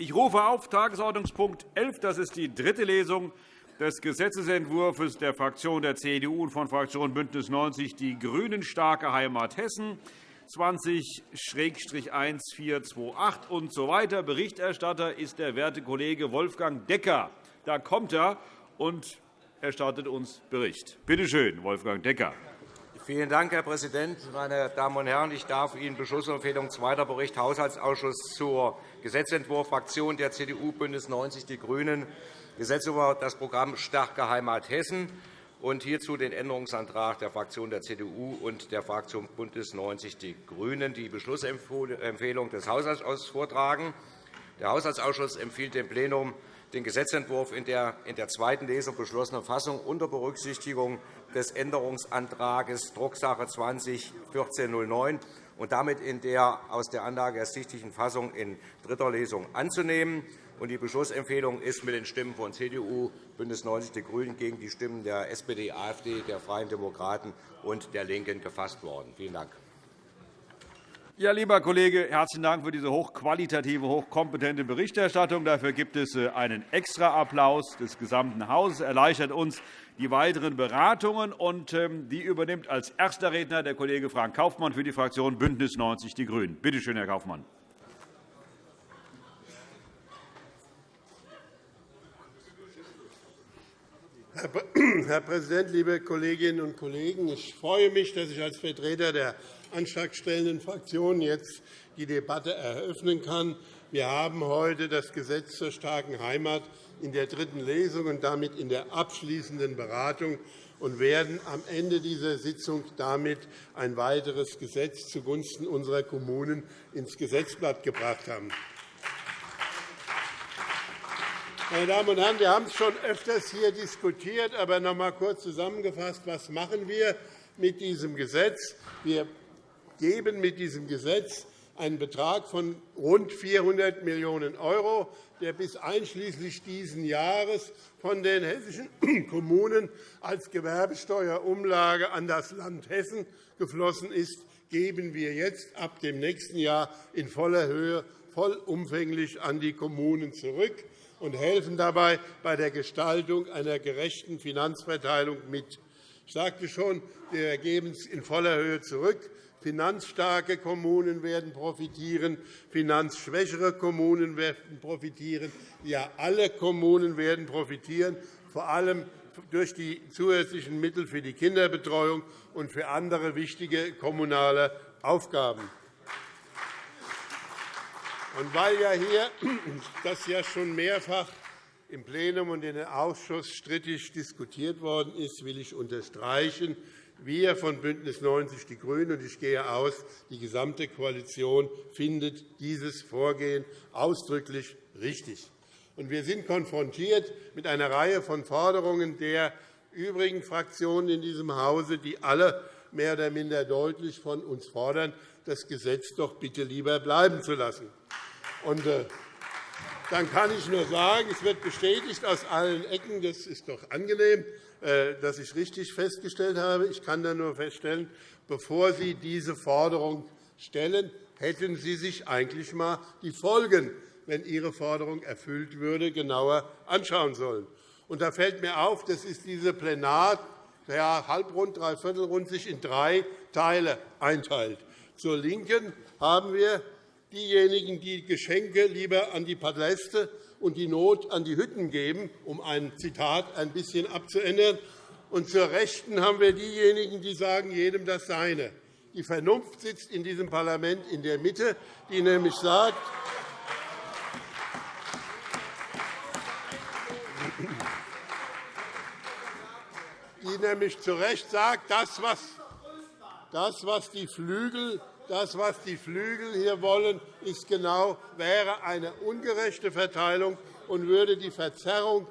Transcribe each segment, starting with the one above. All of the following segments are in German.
Ich rufe auf Tagesordnungspunkt 11. Das ist die dritte Lesung des Gesetzentwurfs der Fraktion der CDU und von Fraktion BÜNDNIS 90 die GRÜNEN starke Heimat Hessen 20-1428 und so weiter. Berichterstatter ist der werte Kollege Wolfgang Decker. Da kommt er und erstattet uns Bericht. Bitte schön, Wolfgang Decker. Vielen Dank, Herr Präsident. Meine Damen und Herren, ich darf Ihnen Beschlussempfehlung zweiter Bericht Haushaltsausschuss zur Gesetzentwurf Fraktion der CDU, BÜNDNIS 90 die GRÜNEN, Gesetz über das Programm Starke Heimat Hessen und hierzu den Änderungsantrag der Fraktion der CDU und der Fraktion BÜNDNIS 90 die GRÜNEN, die Beschlussempfehlung des Haushaltsausschusses vortragen. Der Haushaltsausschuss empfiehlt dem Plenum, den Gesetzentwurf in der in der zweiten Lesung beschlossenen Fassung unter Berücksichtigung des Änderungsantrags Drucksache 20-1409 und damit in der aus der Anlage ersichtlichen Fassung in dritter Lesung anzunehmen. Die Beschlussempfehlung ist mit den Stimmen von CDU, BÜNDNIS 90 die GRÜNEN gegen die Stimmen der SPD, AfD, der Freien Demokraten und der LINKEN gefasst worden. Vielen Dank. Ja, lieber Kollege, herzlichen Dank für diese hochqualitative, hochkompetente Berichterstattung. Dafür gibt es äh, einen Extraapplaus des gesamten Hauses. erleichtert uns die weiteren Beratungen. Und ähm, die übernimmt als erster Redner der Kollege Frank Kaufmann für die Fraktion BÜNDNIS 90 die GRÜNEN. Bitte schön, Herr Kaufmann. Herr Präsident, liebe Kolleginnen und Kollegen! Ich freue mich, dass ich als Vertreter der antragstellenden Fraktionen jetzt die Debatte eröffnen kann. Wir haben heute das Gesetz zur starken Heimat in der dritten Lesung und damit in der abschließenden Beratung und werden am Ende dieser Sitzung damit ein weiteres Gesetz zugunsten unserer Kommunen ins Gesetzblatt gebracht haben. Meine Damen und Herren, wir haben es schon öfters hier diskutiert, aber noch einmal kurz zusammengefasst. Was machen wir mit diesem Gesetz? Wir geben mit diesem Gesetz einen Betrag von rund 400 Millionen €, der bis einschließlich dieses Jahres von den hessischen Kommunen als Gewerbesteuerumlage an das Land Hessen geflossen ist, geben wir jetzt ab dem nächsten Jahr in voller Höhe vollumfänglich an die Kommunen zurück und helfen dabei bei der Gestaltung einer gerechten Finanzverteilung mit. Ich sagte schon, wir geben es in voller Höhe zurück. Finanzstarke Kommunen werden profitieren, finanzschwächere Kommunen werden profitieren. Ja, alle Kommunen werden profitieren, vor allem durch die zusätzlichen Mittel für die Kinderbetreuung und für andere wichtige kommunale Aufgaben. Und weil ja hier das ja schon mehrfach im Plenum und in im Ausschuss strittig diskutiert worden ist, will ich unterstreichen, wir von BÜNDNIS 90 die GRÜNEN, und ich gehe aus, die gesamte Koalition findet dieses Vorgehen ausdrücklich richtig. Wir sind konfrontiert mit einer Reihe von Forderungen der übrigen Fraktionen in diesem Hause, die alle mehr oder minder deutlich von uns fordern, das Gesetz doch bitte lieber bleiben zu lassen. Und, äh, dann kann ich nur sagen, es wird bestätigt aus allen Ecken. Das ist doch angenehm. Äh, dass ich richtig festgestellt habe. Ich kann da nur feststellen, bevor Sie diese Forderung stellen, hätten Sie sich eigentlich einmal die Folgen, wenn Ihre Forderung erfüllt würde, genauer anschauen sollen. Und da fällt mir auf, das ist diese Plenar, ja, halbrund, dreiviertelrund sich in drei Teile einteilt. Zur LINKEN haben wir diejenigen, die Geschenke lieber an die Paläste und die Not an die Hütten geben, um ein Zitat ein bisschen abzuändern. Und zur Rechten haben wir diejenigen, die sagen, jedem das Seine. Die Vernunft sitzt in diesem Parlament in der Mitte, die nämlich sagt, die nämlich zu Recht sagt, das, was, das, was die Flügel das, was die Flügel hier wollen, ist genau, wäre eine ungerechte Verteilung und würde die Verzerrung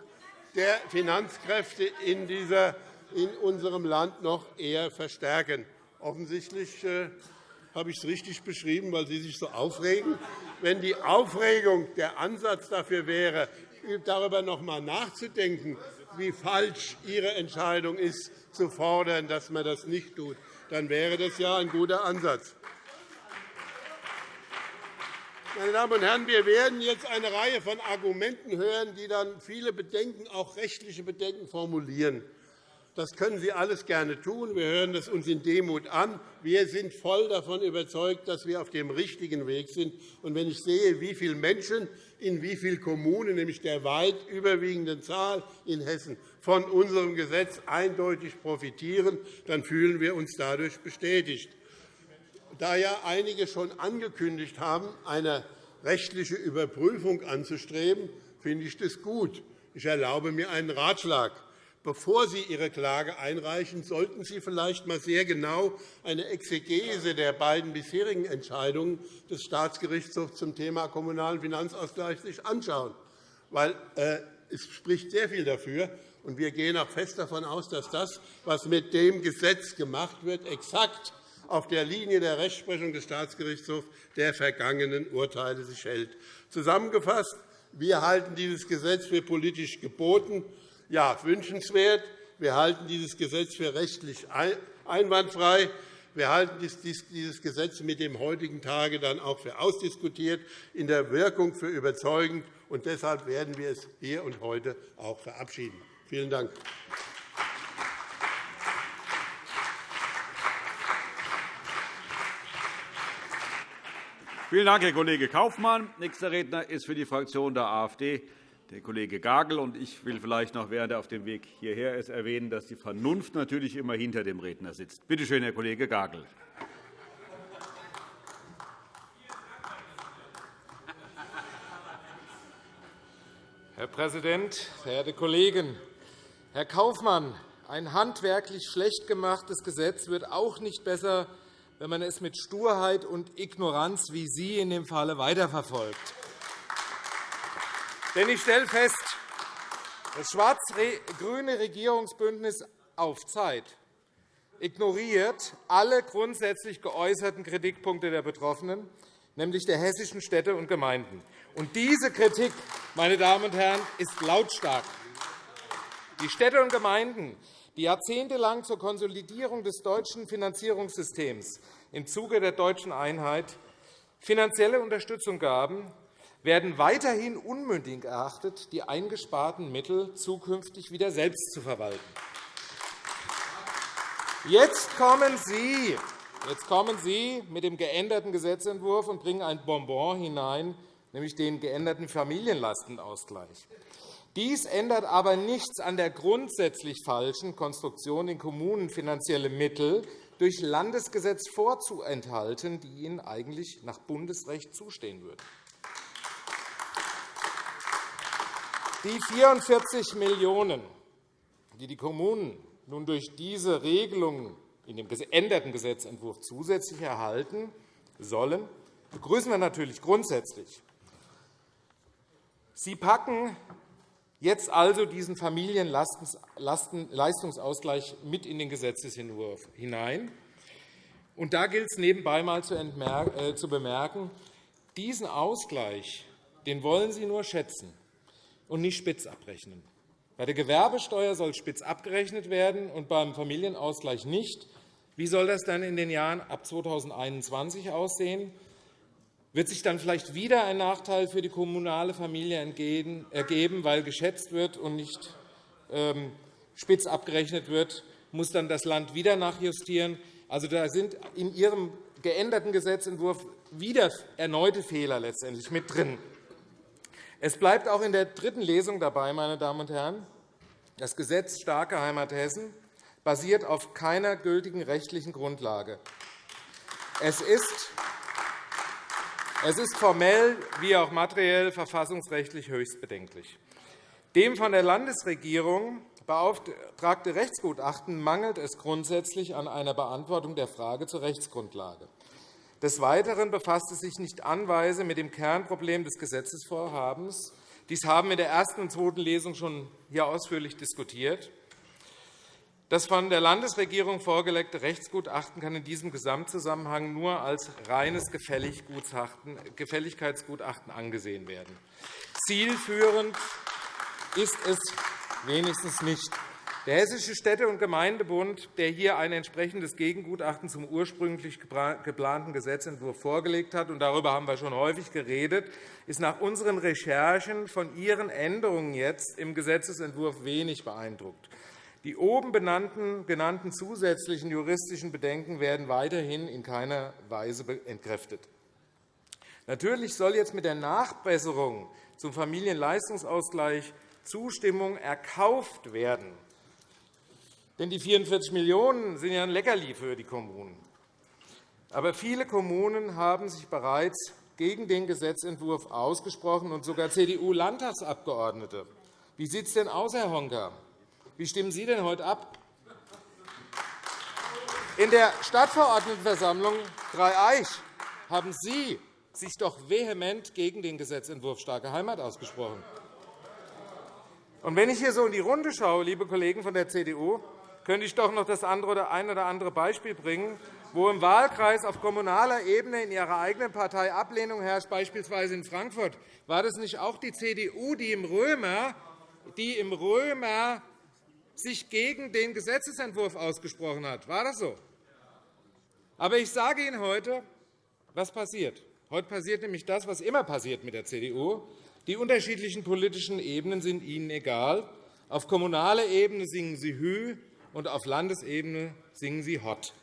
der Finanzkräfte in, dieser, in unserem Land noch eher verstärken. Offensichtlich äh, habe ich es richtig beschrieben, weil Sie sich so aufregen. Wenn die Aufregung der Ansatz dafür wäre, darüber noch einmal nachzudenken, wie falsch Ihre Entscheidung ist, zu fordern, dass man das nicht tut, dann wäre das ja ein guter Ansatz. Meine Damen und Herren, wir werden jetzt eine Reihe von Argumenten hören, die dann viele Bedenken, auch rechtliche Bedenken, formulieren. Das können Sie alles gerne tun. Wir hören es uns in Demut an. Wir sind voll davon überzeugt, dass wir auf dem richtigen Weg sind. Und wenn ich sehe, wie viele Menschen in wie vielen Kommunen, nämlich der weit überwiegenden Zahl in Hessen, von unserem Gesetz eindeutig profitieren, dann fühlen wir uns dadurch bestätigt. Da ja einige schon angekündigt haben, eine rechtliche Überprüfung anzustreben, finde ich das gut. Ich erlaube mir einen Ratschlag. Bevor Sie Ihre Klage einreichen, sollten Sie vielleicht einmal sehr genau eine Exegese der beiden bisherigen Entscheidungen des Staatsgerichtshofs zum Thema Kommunalen Finanzausgleich sich anschauen. Weil, äh, es spricht sehr viel dafür, und wir gehen auch fest davon aus, dass das, was mit dem Gesetz gemacht wird, exakt auf der Linie der Rechtsprechung des Staatsgerichtshofs der vergangenen Urteile sich hält. Zusammengefasst. Wir halten dieses Gesetz für politisch geboten ja, wünschenswert. Wir halten dieses Gesetz für rechtlich einwandfrei. Wir halten dieses Gesetz mit dem heutigen Tage dann auch für ausdiskutiert, in der Wirkung für überzeugend. Und deshalb werden wir es hier und heute auch verabschieden. Vielen Dank. Vielen Dank, Herr Kollege Kaufmann. Nächster Redner ist für die Fraktion der AfD der Kollege Gagel. Ich will vielleicht noch, während er auf dem Weg hierher ist, erwähnen, dass die Vernunft natürlich immer hinter dem Redner sitzt. Bitte schön, Herr Kollege Gagel. Herr Präsident, verehrte Kollegen! Herr Kaufmann, ein handwerklich schlecht gemachtes Gesetz wird auch nicht besser, wenn man es mit Sturheit und Ignoranz wie Sie in dem Falle weiterverfolgt. Denn ich stelle fest, das schwarz-grüne Regierungsbündnis auf Zeit ignoriert alle grundsätzlich geäußerten Kritikpunkte der Betroffenen, nämlich der hessischen Städte und Gemeinden. Und diese Kritik, meine Damen und Herren, ist lautstark. Die Städte und Gemeinden, die jahrzehntelang zur Konsolidierung des deutschen Finanzierungssystems im Zuge der deutschen Einheit finanzielle Unterstützung gaben, werden weiterhin unmündig erachtet, die eingesparten Mittel zukünftig wieder selbst zu verwalten. Jetzt kommen Sie, jetzt kommen Sie mit dem geänderten Gesetzentwurf und bringen ein Bonbon hinein, nämlich den geänderten Familienlastenausgleich. Dies ändert aber nichts an der grundsätzlich falschen Konstruktion, den Kommunen finanzielle Mittel durch Landesgesetz vorzuenthalten, die ihnen eigentlich nach Bundesrecht zustehen würden. Die 44 Millionen €, die die Kommunen nun durch diese Regelung in dem geänderten Gesetzentwurf zusätzlich erhalten sollen, begrüßen wir natürlich grundsätzlich. Sie packen jetzt also diesen Familienleistungsausgleich mit in den Gesetzentwurf hinein. Und da gilt es nebenbei einmal äh, zu bemerken, diesen Ausgleich den wollen Sie nur schätzen und nicht spitz abrechnen. Bei der Gewerbesteuer soll spitz abgerechnet werden und beim Familienausgleich nicht. Wie soll das dann in den Jahren ab 2021 aussehen? Wird sich dann vielleicht wieder ein Nachteil für die kommunale Familie ergeben, weil geschätzt wird und nicht ähm, spitz abgerechnet wird? Muss dann das Land wieder nachjustieren? Also, da sind in Ihrem geänderten Gesetzentwurf wieder erneute Fehler letztendlich mit drin. Es bleibt auch in der dritten Lesung dabei, meine Damen und Herren. Das Gesetz Starke Heimat Hessen basiert auf keiner gültigen rechtlichen Grundlage. Es ist es ist formell wie auch materiell verfassungsrechtlich höchst bedenklich. Dem von der Landesregierung beauftragte Rechtsgutachten mangelt es grundsätzlich an einer Beantwortung der Frage zur Rechtsgrundlage. Des Weiteren befasst es sich nicht anweise mit dem Kernproblem des Gesetzesvorhabens. Dies haben wir in der ersten und zweiten Lesung schon hier ausführlich diskutiert. Das von der Landesregierung vorgelegte Rechtsgutachten kann in diesem Gesamtzusammenhang nur als reines Gefälligkeitsgutachten angesehen werden. Zielführend ist es wenigstens nicht. Der Hessische Städte- und Gemeindebund, der hier ein entsprechendes Gegengutachten zum ursprünglich geplanten Gesetzentwurf vorgelegt hat, und darüber haben wir schon häufig geredet, ist nach unseren Recherchen von Ihren Änderungen jetzt im Gesetzentwurf wenig beeindruckt. Die oben genannten zusätzlichen juristischen Bedenken werden weiterhin in keiner Weise entkräftet. Natürlich soll jetzt mit der Nachbesserung zum Familienleistungsausgleich Zustimmung erkauft werden. Denn die 44 Millionen € sind ja ein Leckerli für die Kommunen. Aber viele Kommunen haben sich bereits gegen den Gesetzentwurf ausgesprochen, und sogar CDU-Landtagsabgeordnete. Wie sieht es denn aus, Herr Honka? Wie stimmen Sie denn heute ab? In der Stadtverordnetenversammlung Dreieich haben Sie sich doch vehement gegen den Gesetzentwurf Starke Heimat ausgesprochen. Und wenn ich hier so in die Runde schaue, liebe Kollegen von der CDU, könnte ich doch noch das andere oder ein oder andere Beispiel bringen, wo im Wahlkreis auf kommunaler Ebene in Ihrer eigenen Partei Ablehnung herrscht, beispielsweise in Frankfurt. War das nicht auch die CDU, die im Römer, die im Römer sich gegen den Gesetzentwurf ausgesprochen hat? War das so? Aber ich sage Ihnen heute, was passiert. Heute passiert nämlich das, was immer passiert mit der CDU. Die unterschiedlichen politischen Ebenen sind Ihnen egal. Auf kommunaler Ebene singen Sie Hü, und auf Landesebene singen Sie Hott.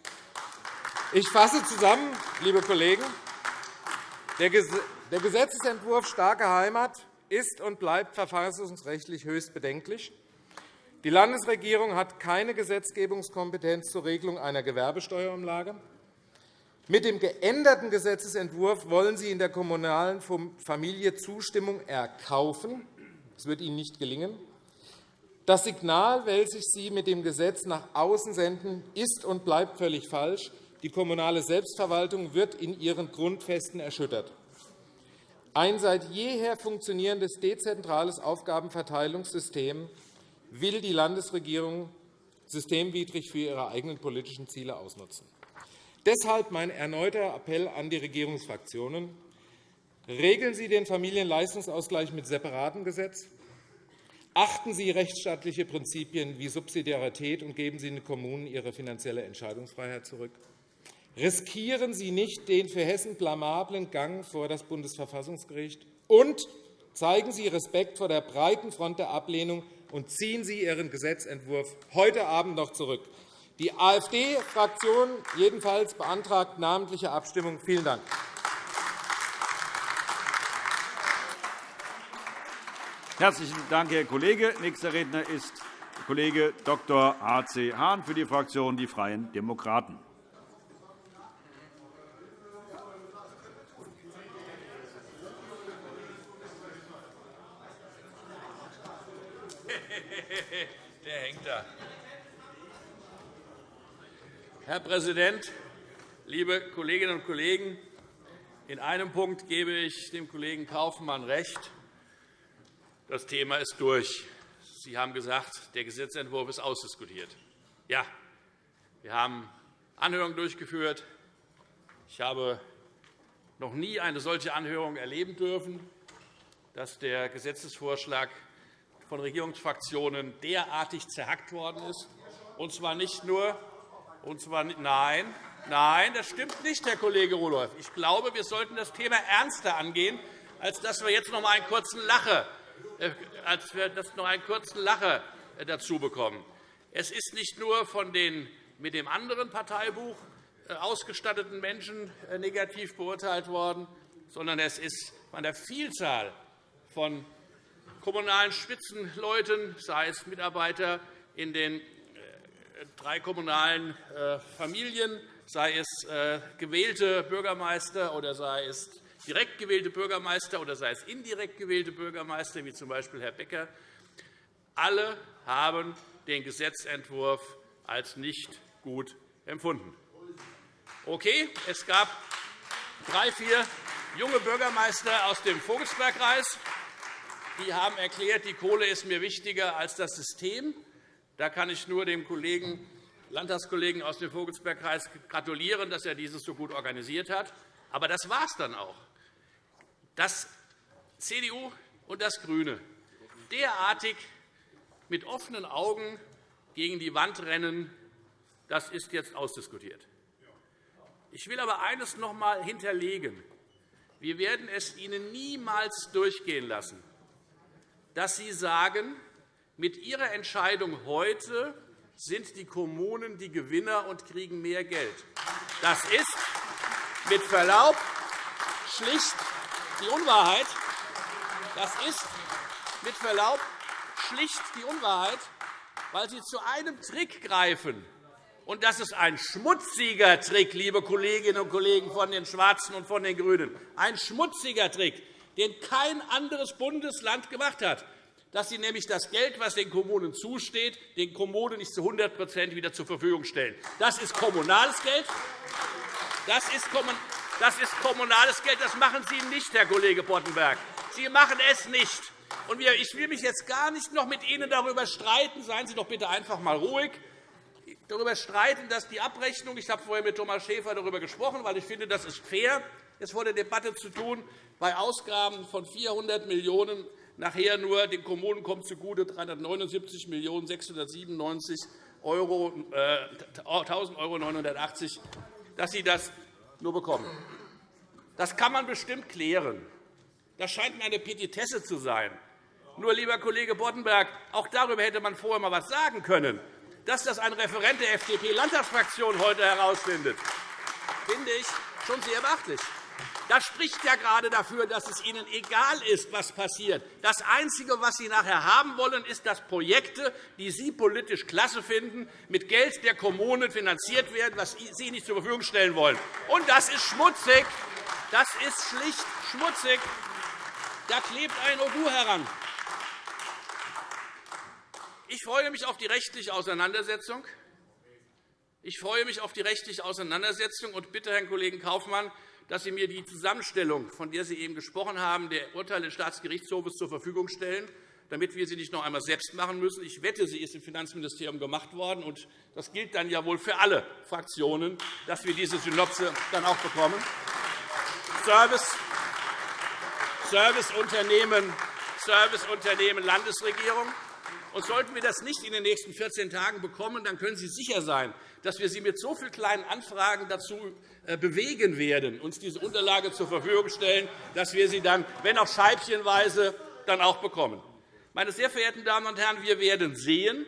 Ich fasse zusammen, liebe Kollegen. Der Gesetzentwurf Starke Heimat ist und bleibt verfassungsrechtlich höchst bedenklich. Die Landesregierung hat keine Gesetzgebungskompetenz zur Regelung einer Gewerbesteuerumlage. Mit dem geänderten Gesetzentwurf wollen Sie in der kommunalen Familie Zustimmung erkaufen. Das wird Ihnen nicht gelingen. Das Signal, welches Sie mit dem Gesetz nach außen senden, ist und bleibt völlig falsch. Die kommunale Selbstverwaltung wird in ihren Grundfesten erschüttert. Ein seit jeher funktionierendes dezentrales Aufgabenverteilungssystem will die Landesregierung systemwidrig für ihre eigenen politischen Ziele ausnutzen. Deshalb mein erneuter Appell an die Regierungsfraktionen. Regeln Sie den Familienleistungsausgleich mit separatem Gesetz. Achten Sie rechtsstaatliche Prinzipien wie Subsidiarität und geben Sie den Kommunen ihre finanzielle Entscheidungsfreiheit zurück. Riskieren Sie nicht den für Hessen blamablen Gang vor das Bundesverfassungsgericht. Und zeigen Sie Respekt vor der breiten Front der Ablehnung und ziehen Sie Ihren Gesetzentwurf heute Abend noch zurück. Die AfD-Fraktion jedenfalls beantragt namentliche Abstimmung. Vielen Dank. Herzlichen Dank, Herr Kollege. Nächster Redner ist Kollege Dr. H.C. Hahn für die Fraktion Die Freien Demokraten. Der hängt da. Herr Präsident, liebe Kolleginnen und Kollegen! In einem Punkt gebe ich dem Kollegen Kaufmann recht. Das Thema ist durch. Sie haben gesagt, der Gesetzentwurf ist ausdiskutiert. Ja, wir haben Anhörungen durchgeführt. Ich habe noch nie eine solche Anhörung erleben dürfen, dass der Gesetzesvorschlag von Regierungsfraktionen derartig zerhackt worden ist. Und zwar nicht nur und zwar, nein, nein, das stimmt nicht, Herr Kollege Rudolph. Ich glaube, wir sollten das Thema ernster angehen, als dass wir jetzt noch einmal einen kurzen Lacher äh, als wir das noch einen kurzen Lacher äh, dazu bekommen. Es ist nicht nur von den mit dem anderen Parteibuch äh, ausgestatteten Menschen negativ beurteilt worden, sondern es ist von der Vielzahl von kommunalen Spitzenleuten, sei es Mitarbeiter in den drei kommunalen Familien, sei es gewählte Bürgermeister oder sei es direkt gewählte Bürgermeister oder sei es indirekt gewählte Bürgermeister, wie z. B. Herr Becker, alle haben den Gesetzentwurf als nicht gut empfunden. Okay, es gab drei, vier junge Bürgermeister aus dem Vogelsbergkreis. Die haben erklärt, die Kohle ist mir wichtiger als das System. Da kann ich nur dem Kollegen, Landtagskollegen aus dem Vogelsbergkreis gratulieren, dass er dieses so gut organisiert hat. Aber das war es dann auch dass CDU und das GRÜNE derartig mit offenen Augen gegen die Wand rennen, das ist jetzt ausdiskutiert. Ich will aber eines noch einmal hinterlegen. Wir werden es Ihnen niemals durchgehen lassen, dass Sie sagen, mit Ihrer Entscheidung heute sind die Kommunen die Gewinner und kriegen mehr Geld. Das ist mit Verlaub schlicht die Unwahrheit. Das ist mit Verlaub schlicht die Unwahrheit, weil Sie zu einem Trick greifen. Und das ist ein schmutziger Trick, liebe Kolleginnen und Kollegen von den Schwarzen und von den GRÜNEN. Ein schmutziger Trick, den kein anderes Bundesland gemacht hat dass Sie nämlich das Geld, das den Kommunen zusteht, den Kommunen nicht zu 100% wieder zur Verfügung stellen. Das ist kommunales Geld. Das ist, kommunales Geld. Das machen Sie nicht, Herr Kollege Boddenberg. Sie machen es nicht. Ich will mich jetzt gar nicht noch mit Ihnen darüber streiten. Seien Sie doch bitte einfach einmal ruhig darüber streiten, dass die Abrechnung – ich habe vorher mit Thomas Schäfer darüber gesprochen, weil ich finde, das ist fair, es vor der Debatte zu tun – bei Ausgaben von 400 Millionen € nachher nur den Kommunen kommt zugute 379.697 €, äh, 1.980 €, dass sie das nur bekommen. Das kann man bestimmt klären. Das scheint mir eine Petitesse zu sein. Nur, lieber Kollege Boddenberg, auch darüber hätte man vorher einmal etwas sagen können. Dass das ein Referent der FDP-Landtagsfraktion heute herausfindet, finde ich schon sehr beachtlich. Das spricht ja gerade dafür, dass es Ihnen egal ist, was passiert. Das Einzige, was Sie nachher haben wollen, ist, dass Projekte, die Sie politisch klasse finden, mit Geld der Kommunen finanziert werden, was Sie nicht zur Verfügung stellen wollen. Und das ist schmutzig. Das ist schlicht schmutzig. Da klebt ein Ogu heran. Ich freue mich auf die rechtliche Auseinandersetzung. Ich freue mich auf die rechtliche Auseinandersetzung und bitte Herrn Kollegen Kaufmann, dass Sie mir die Zusammenstellung, von der Sie eben gesprochen haben, der Urteile des Staatsgerichtshofes zur Verfügung stellen, damit wir sie nicht noch einmal selbst machen müssen. Ich wette, sie ist im Finanzministerium gemacht worden. und Das gilt dann ja wohl für alle Fraktionen, dass wir diese Synopse dann auch bekommen. Service, Serviceunternehmen, Serviceunternehmen Landesregierung. Und sollten wir das nicht in den nächsten 14 Tagen bekommen, dann können Sie sicher sein, dass wir Sie mit so vielen kleinen Anfragen dazu äh, bewegen werden, uns diese Unterlage zur Verfügung stellen, dass wir sie dann, wenn auch scheibchenweise, dann auch bekommen. Meine sehr verehrten Damen und Herren, wir werden sehen,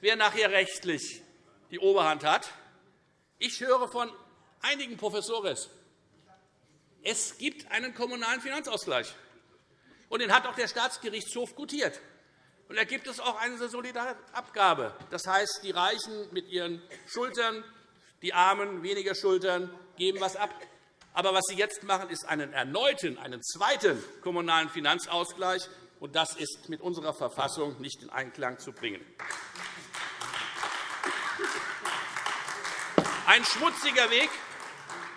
wer nachher rechtlich die Oberhand hat. Ich höre von einigen Professoren, es gibt einen kommunalen Finanzausgleich. Und den hat auch der Staatsgerichtshof gutiert. Und da gibt es auch eine Solidarabgabe. Das heißt, die Reichen mit ihren Schultern, die Armen weniger Schultern, geben etwas ab. Aber was Sie jetzt machen, ist einen erneuten, einen zweiten kommunalen Finanzausgleich. Und das ist mit unserer Verfassung nicht in Einklang zu bringen. Ein schmutziger Weg,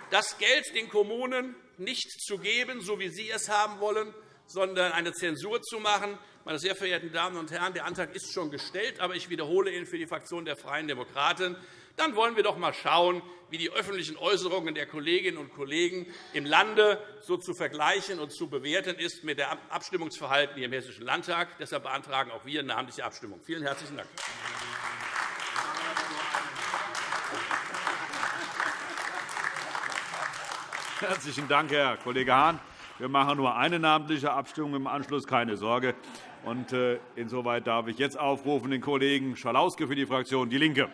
das Geld den Kommunen nicht zu geben, so wie Sie es haben wollen, sondern eine Zensur zu machen. Meine sehr verehrten Damen und Herren, der Antrag ist schon gestellt, aber ich wiederhole ihn für die Fraktion der Freien Demokraten dann wollen wir doch einmal schauen, wie die öffentlichen Äußerungen der Kolleginnen und Kollegen im Lande so zu vergleichen und zu bewerten ist mit dem Abstimmungsverhalten hier im Hessischen Landtag. Deshalb beantragen auch wir eine namentliche Abstimmung. Vielen herzlichen Dank. Herzlichen Dank, Herr Kollege Hahn. Wir machen nur eine namentliche Abstimmung im Anschluss, keine Sorge. Äh, insoweit darf ich jetzt aufrufen den Kollegen Schalauske für die Fraktion DIE LINKE.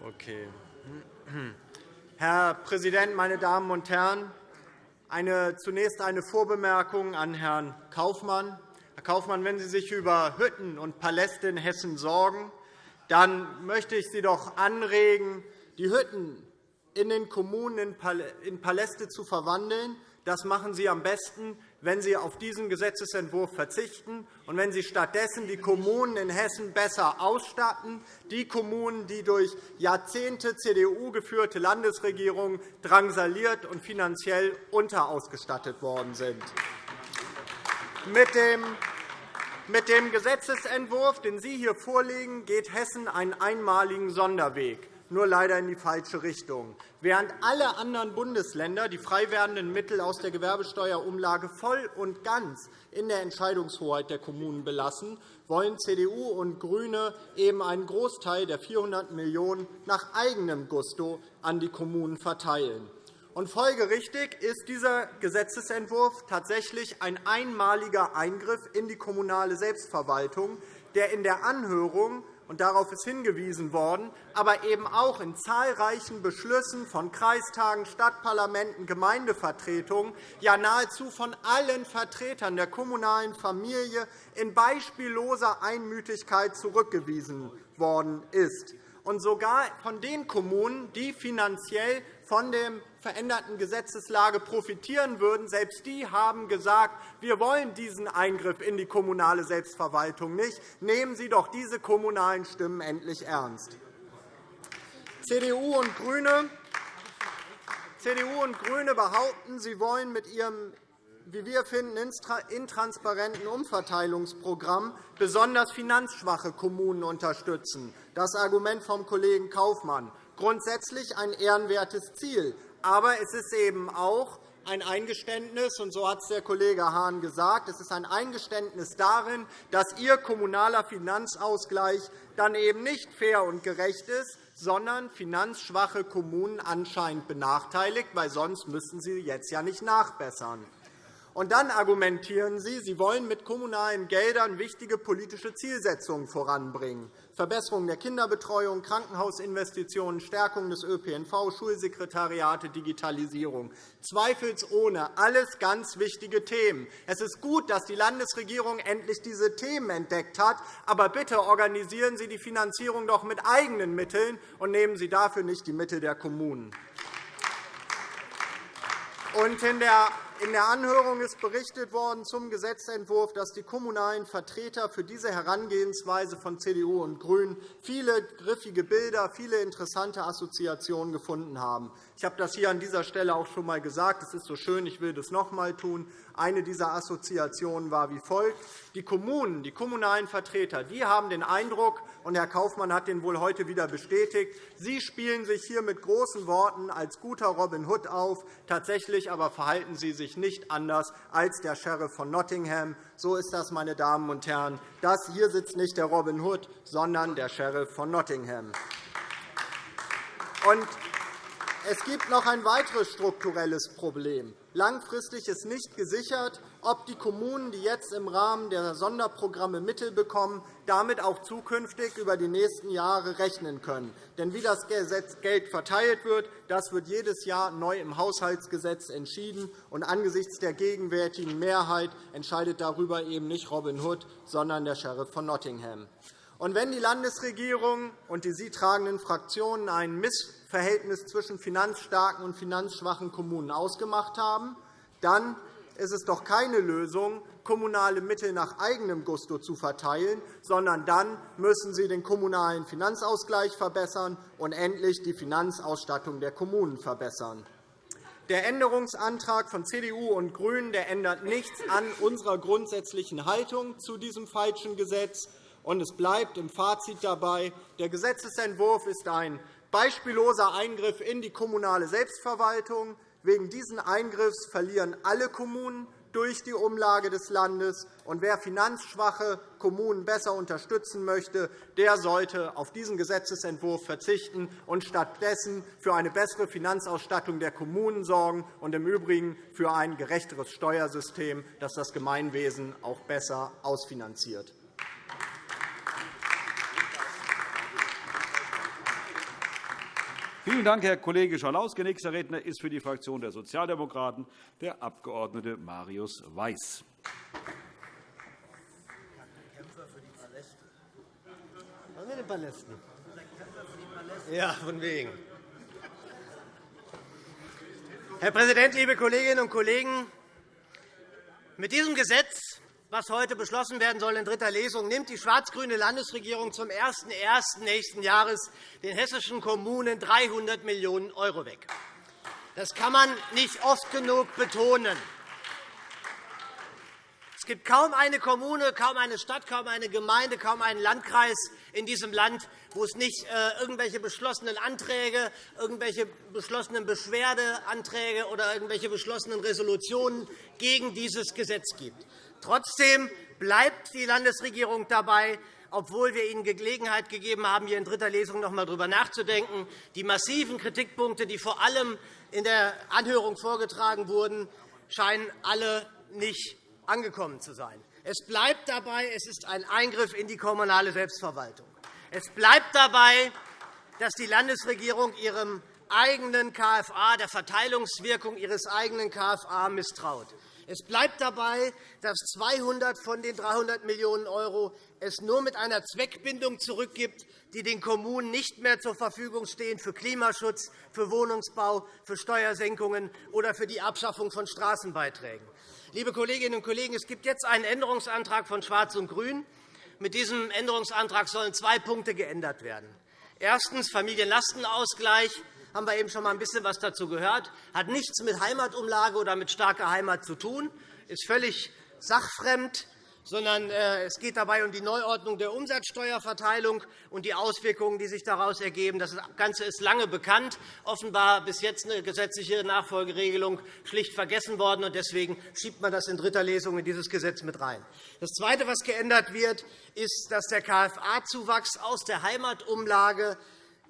Okay. Herr Präsident, meine Damen und Herren! Eine, zunächst eine Vorbemerkung an Herrn Kaufmann. Herr Kaufmann, wenn Sie sich über Hütten und Paläste in Hessen sorgen, dann möchte ich Sie doch anregen, die Hütten in den Kommunen in Paläste zu verwandeln. Das machen Sie am besten, wenn Sie auf diesen Gesetzentwurf verzichten und wenn Sie stattdessen die Kommunen in Hessen besser ausstatten, die Kommunen, die durch Jahrzehnte CDU geführte Landesregierungen drangsaliert und finanziell unterausgestattet worden sind. Mit dem Gesetzentwurf, den Sie hier vorlegen, geht Hessen einen einmaligen Sonderweg. Nur leider in die falsche Richtung. Während alle anderen Bundesländer die frei werdenden Mittel aus der Gewerbesteuerumlage voll und ganz in der Entscheidungshoheit der Kommunen belassen, wollen CDU und GRÜNE eben einen Großteil der 400 Millionen € nach eigenem Gusto an die Kommunen verteilen. Und folgerichtig ist dieser Gesetzentwurf tatsächlich ein einmaliger Eingriff in die kommunale Selbstverwaltung, der in der Anhörung und darauf ist hingewiesen worden, aber eben auch in zahlreichen Beschlüssen von Kreistagen, Stadtparlamenten, Gemeindevertretungen, ja nahezu von allen Vertretern der kommunalen Familie in beispielloser Einmütigkeit zurückgewiesen worden ist. Und sogar von den Kommunen, die finanziell von der veränderten Gesetzeslage profitieren würden. Selbst die haben gesagt, wir wollen diesen Eingriff in die kommunale Selbstverwaltung nicht. Nehmen Sie doch diese kommunalen Stimmen endlich ernst. CDU und GRÜNE CDU und GRÜNE behaupten, sie wollen mit ihrem wie wir finden, intransparenten Umverteilungsprogramm besonders finanzschwache Kommunen unterstützen. Das Argument vom Kollegen Kaufmann grundsätzlich ein ehrenwertes Ziel. Aber es ist eben auch ein Eingeständnis, und so hat es der Kollege Hahn gesagt, es ist ein Eingeständnis darin, dass Ihr kommunaler Finanzausgleich dann eben nicht fair und gerecht ist, sondern finanzschwache Kommunen anscheinend benachteiligt, weil sonst müssten Sie jetzt ja nicht nachbessern. Und dann argumentieren Sie, Sie wollen mit kommunalen Geldern wichtige politische Zielsetzungen voranbringen. Verbesserung der Kinderbetreuung, Krankenhausinvestitionen, Stärkung des ÖPNV, Schulsekretariate, Digitalisierung. Zweifelsohne alles ganz wichtige Themen. Es ist gut, dass die Landesregierung endlich diese Themen entdeckt hat. Aber bitte organisieren Sie die Finanzierung doch mit eigenen Mitteln und nehmen Sie dafür nicht die Mittel der Kommunen. Und in der Anhörung ist berichtet worden zum Gesetzentwurf, dass die kommunalen Vertreter für diese Herangehensweise von CDU und GRÜNEN viele griffige Bilder, viele interessante Assoziationen gefunden haben. Ich habe das hier an dieser Stelle auch schon einmal gesagt. Es ist so schön, ich will das noch einmal tun. Eine dieser Assoziationen war wie folgt. Die Kommunen, die kommunalen Vertreter die haben den Eindruck, und Herr Kaufmann hat den wohl heute wieder bestätigt, sie spielen sich hier mit großen Worten als guter Robin Hood auf. Tatsächlich aber verhalten sie sich nicht anders als der Sheriff von Nottingham. So ist das, meine Damen und Herren. Das hier sitzt nicht der Robin Hood, sondern der Sheriff von Nottingham. Und es gibt noch ein weiteres strukturelles Problem. Langfristig ist nicht gesichert, ob die Kommunen, die jetzt im Rahmen der Sonderprogramme Mittel bekommen, damit auch zukünftig über die nächsten Jahre rechnen können. Denn wie das Geld verteilt wird, das wird jedes Jahr neu im Haushaltsgesetz entschieden. Und angesichts der gegenwärtigen Mehrheit entscheidet darüber eben nicht Robin Hood, sondern der Sheriff von Nottingham. Und wenn die Landesregierung und die sie tragenden Fraktionen ein Missverhältnis zwischen finanzstarken und finanzschwachen Kommunen ausgemacht haben, dann ist es doch keine Lösung, kommunale Mittel nach eigenem Gusto zu verteilen, sondern dann müssen Sie den kommunalen Finanzausgleich verbessern und endlich die Finanzausstattung der Kommunen verbessern. Der Änderungsantrag von CDU und GRÜNEN ändert nichts an unserer grundsätzlichen Haltung zu diesem falschen Gesetz. Und es bleibt im Fazit dabei, der Gesetzentwurf ist ein beispielloser Eingriff in die kommunale Selbstverwaltung. Wegen dieses Eingriffs verlieren alle Kommunen durch die Umlage des Landes. Und wer finanzschwache Kommunen besser unterstützen möchte, der sollte auf diesen Gesetzentwurf verzichten und stattdessen für eine bessere Finanzausstattung der Kommunen sorgen und im Übrigen für ein gerechteres Steuersystem, das das Gemeinwesen auch besser ausfinanziert. Vielen Dank, Herr Kollege Schalauske. Nächster Redner ist für die Fraktion der Sozialdemokraten der Abg. Marius Weiß. Was mit den Palästen? Ja, von wegen. Herr Präsident, liebe Kolleginnen und Kollegen! Mit diesem Gesetz was heute beschlossen werden soll in dritter Lesung, nimmt die schwarz-grüne Landesregierung zum 01.01. nächsten Jahres den hessischen Kommunen 300 Millionen € weg. Das kann man nicht oft genug betonen. Es gibt kaum eine Kommune, kaum eine Stadt, kaum eine Gemeinde, kaum einen Landkreis in diesem Land, wo es nicht äh, irgendwelche beschlossenen Anträge, irgendwelche beschlossenen Beschwerdeanträge oder irgendwelche beschlossenen Resolutionen gegen dieses Gesetz gibt. Trotzdem bleibt die Landesregierung dabei, obwohl wir Ihnen Gelegenheit gegeben haben, hier in dritter Lesung noch einmal darüber nachzudenken. Die massiven Kritikpunkte, die vor allem in der Anhörung vorgetragen wurden, scheinen alle nicht angekommen zu sein. Es bleibt dabei, es ist ein Eingriff in die kommunale Selbstverwaltung. Es bleibt dabei, dass die Landesregierung ihrem eigenen KFA, der Verteilungswirkung ihres eigenen KFA misstraut. Es bleibt dabei, dass 200 von den 300 Millionen € es nur mit einer Zweckbindung zurückgibt, die den Kommunen nicht mehr zur Verfügung stehen für Klimaschutz, für Wohnungsbau, für Steuersenkungen oder für die Abschaffung von Straßenbeiträgen. Liebe Kolleginnen und Kollegen, es gibt jetzt einen Änderungsantrag von Schwarz und Grün. Mit diesem Änderungsantrag sollen zwei Punkte geändert werden. Erstens Familienlastenausgleich haben wir eben schon einmal ein bisschen was dazu gehört, hat nichts mit Heimatumlage oder mit starker Heimat zu tun, ist völlig sachfremd sondern äh, es geht dabei um die Neuordnung der Umsatzsteuerverteilung und die Auswirkungen, die sich daraus ergeben. Das Ganze ist lange bekannt, offenbar bis jetzt eine gesetzliche Nachfolgeregelung schlicht vergessen worden. Deswegen schiebt man das in dritter Lesung in dieses Gesetz mit rein. Das Zweite, was geändert wird, ist, dass der KFA-Zuwachs aus der Heimatumlage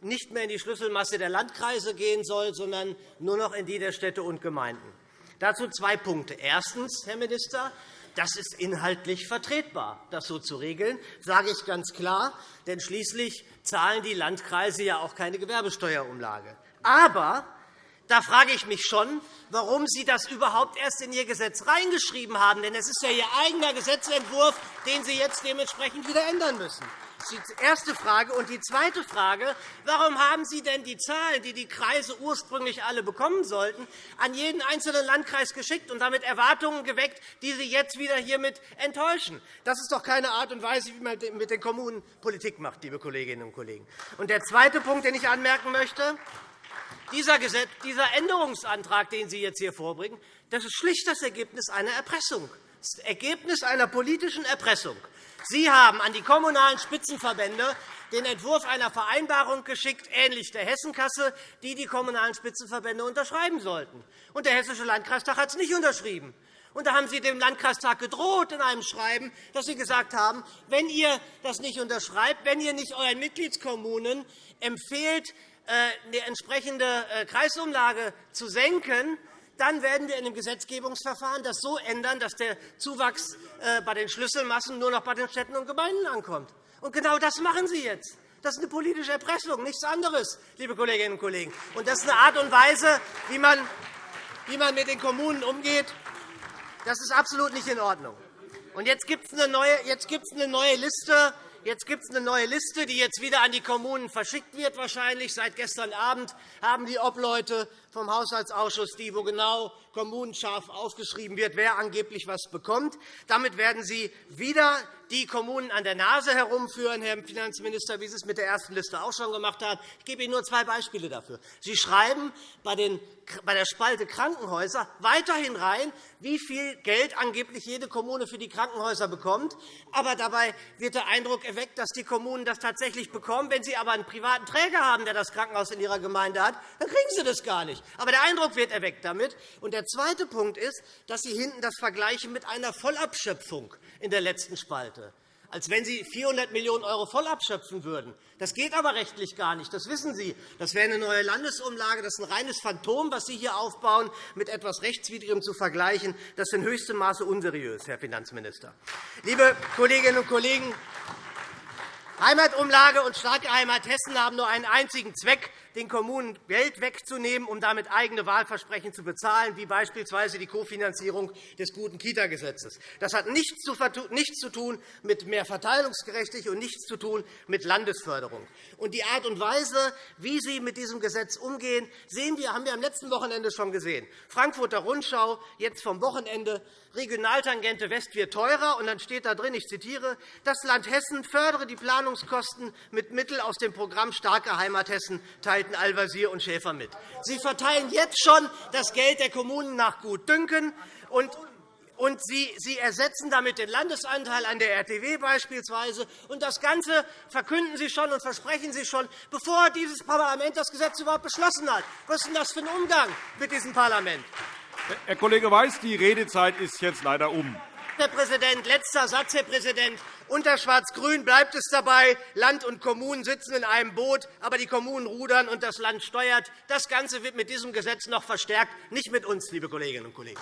nicht mehr in die Schlüsselmasse der Landkreise gehen soll, sondern nur noch in die der Städte und Gemeinden. Dazu zwei Punkte. Erstens, Herr Minister, das ist inhaltlich vertretbar, das so zu regeln, sage ich ganz klar. Denn schließlich zahlen die Landkreise ja auch keine Gewerbesteuerumlage. Aber da frage ich mich schon, warum Sie das überhaupt erst in Ihr Gesetz reingeschrieben haben. Denn es ist ja Ihr eigener Gesetzentwurf, den Sie jetzt dementsprechend wieder ändern müssen. Die erste Frage. Und die zweite Frage, warum haben Sie denn die Zahlen, die die Kreise ursprünglich alle bekommen sollten, an jeden einzelnen Landkreis geschickt und damit Erwartungen geweckt, die Sie jetzt wieder hiermit enttäuschen? Das ist doch keine Art und Weise, wie man mit den Kommunen Politik macht, liebe Kolleginnen und Kollegen. Und der zweite Punkt, den ich anmerken möchte, dieser Änderungsantrag, den Sie jetzt hier vorbringen, das ist schlicht das Ergebnis einer Erpressung. Das Ergebnis einer politischen Erpressung. Sie haben an die Kommunalen Spitzenverbände den Entwurf einer Vereinbarung geschickt, ähnlich der Hessenkasse, die die Kommunalen Spitzenverbände unterschreiben sollten. Und der Hessische Landkreistag hat es nicht unterschrieben. Und da haben Sie dem Landkreistag gedroht in einem Schreiben, dass Sie gesagt haben, wenn ihr das nicht unterschreibt, wenn ihr nicht euren Mitgliedskommunen empfehlt, die äh, entsprechende äh, Kreisumlage zu senken, dann werden wir in dem Gesetzgebungsverfahren das so ändern, dass der Zuwachs äh, bei den Schlüsselmassen nur noch bei den Städten und Gemeinden ankommt. Und genau das machen Sie jetzt. Das ist eine politische Erpressung, nichts anderes, liebe Kolleginnen und Kollegen. Und das ist eine Art und Weise, wie man, wie man mit den Kommunen umgeht. Das ist absolut nicht in Ordnung. Und jetzt gibt es eine neue, Liste Jetzt gibt es eine neue Liste, die jetzt wieder an die Kommunen verschickt wird. Wahrscheinlich seit gestern Abend haben die Obleute vom Haushaltsausschuss, die, wo genau kommunenscharf aufgeschrieben wird, wer angeblich was bekommt. Damit werden Sie wieder die Kommunen an der Nase herumführen, Herr Finanzminister, wie Sie es mit der ersten Liste auch schon gemacht haben. Ich gebe Ihnen nur zwei Beispiele dafür. Sie schreiben bei der Spalte Krankenhäuser weiterhin rein, wie viel Geld angeblich jede Kommune für die Krankenhäuser bekommt. Aber dabei wird der Eindruck erweckt, dass die Kommunen das tatsächlich bekommen. Wenn sie aber einen privaten Träger haben, der das Krankenhaus in ihrer Gemeinde hat, dann kriegen sie das gar nicht. Aber der Eindruck wird erweckt damit. Und der zweite Punkt ist, dass Sie hinten das vergleichen mit einer Vollabschöpfung in der letzten Spalte als wenn Sie 400 Millionen € voll abschöpfen würden. Das geht aber rechtlich gar nicht. Das wissen Sie. Das wäre eine neue Landesumlage. Das ist ein reines Phantom, was Sie hier aufbauen, mit etwas Rechtswidrigem zu vergleichen. Das ist in höchstem Maße unseriös, Herr Finanzminister. Liebe Kolleginnen und Kollegen, Heimatumlage und starke Heimat Hessen haben nur einen einzigen Zweck, den Kommunen Geld wegzunehmen, um damit eigene Wahlversprechen zu bezahlen, wie beispielsweise die Kofinanzierung des guten Kita-Gesetzes. Das hat nichts zu tun mit mehr Verteilungsgerechtigkeit und nichts zu tun mit Landesförderung. Und die Art und Weise, wie Sie mit diesem Gesetz umgehen, sehen wir, haben wir am letzten Wochenende schon gesehen. Frankfurter Rundschau, jetzt vom Wochenende, Regionaltangente West wird teurer. Und dann steht da drin, ich zitiere, das Land Hessen fördere die Planungskosten mit Mitteln aus dem Programm Starke Heimat Hessen, teilten Al-Wazir und Schäfer mit. Sie verteilen jetzt schon das Geld der Kommunen nach Gutdünken. Und und Sie, Sie ersetzen damit den Landesanteil an der RTW beispielsweise. Und das Ganze verkünden Sie schon und versprechen Sie schon, bevor dieses Parlament das Gesetz überhaupt beschlossen hat. Was ist denn das für ein Umgang mit diesem Parlament? Herr Kollege Weiß, die Redezeit ist jetzt leider um. Herr Präsident, letzter Satz, Herr Präsident. Unter Schwarz-Grün bleibt es dabei, Land und Kommunen sitzen in einem Boot, aber die Kommunen rudern und das Land steuert. Das Ganze wird mit diesem Gesetz noch verstärkt, nicht mit uns, liebe Kolleginnen und Kollegen.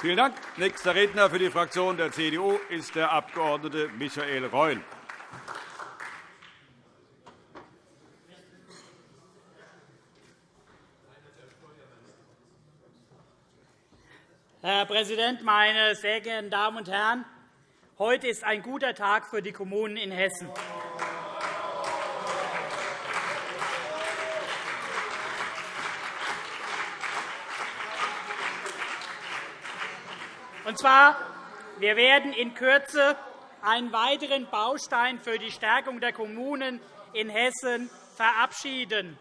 Vielen Dank. Nächster Redner für die Fraktion der CDU ist der Abg. Michael Reul. Herr Präsident, meine sehr geehrten Damen und Herren! Heute ist ein guter Tag für die Kommunen in Hessen. Und zwar, wir werden in Kürze einen weiteren Baustein für die Stärkung der Kommunen in Hessen verabschieden.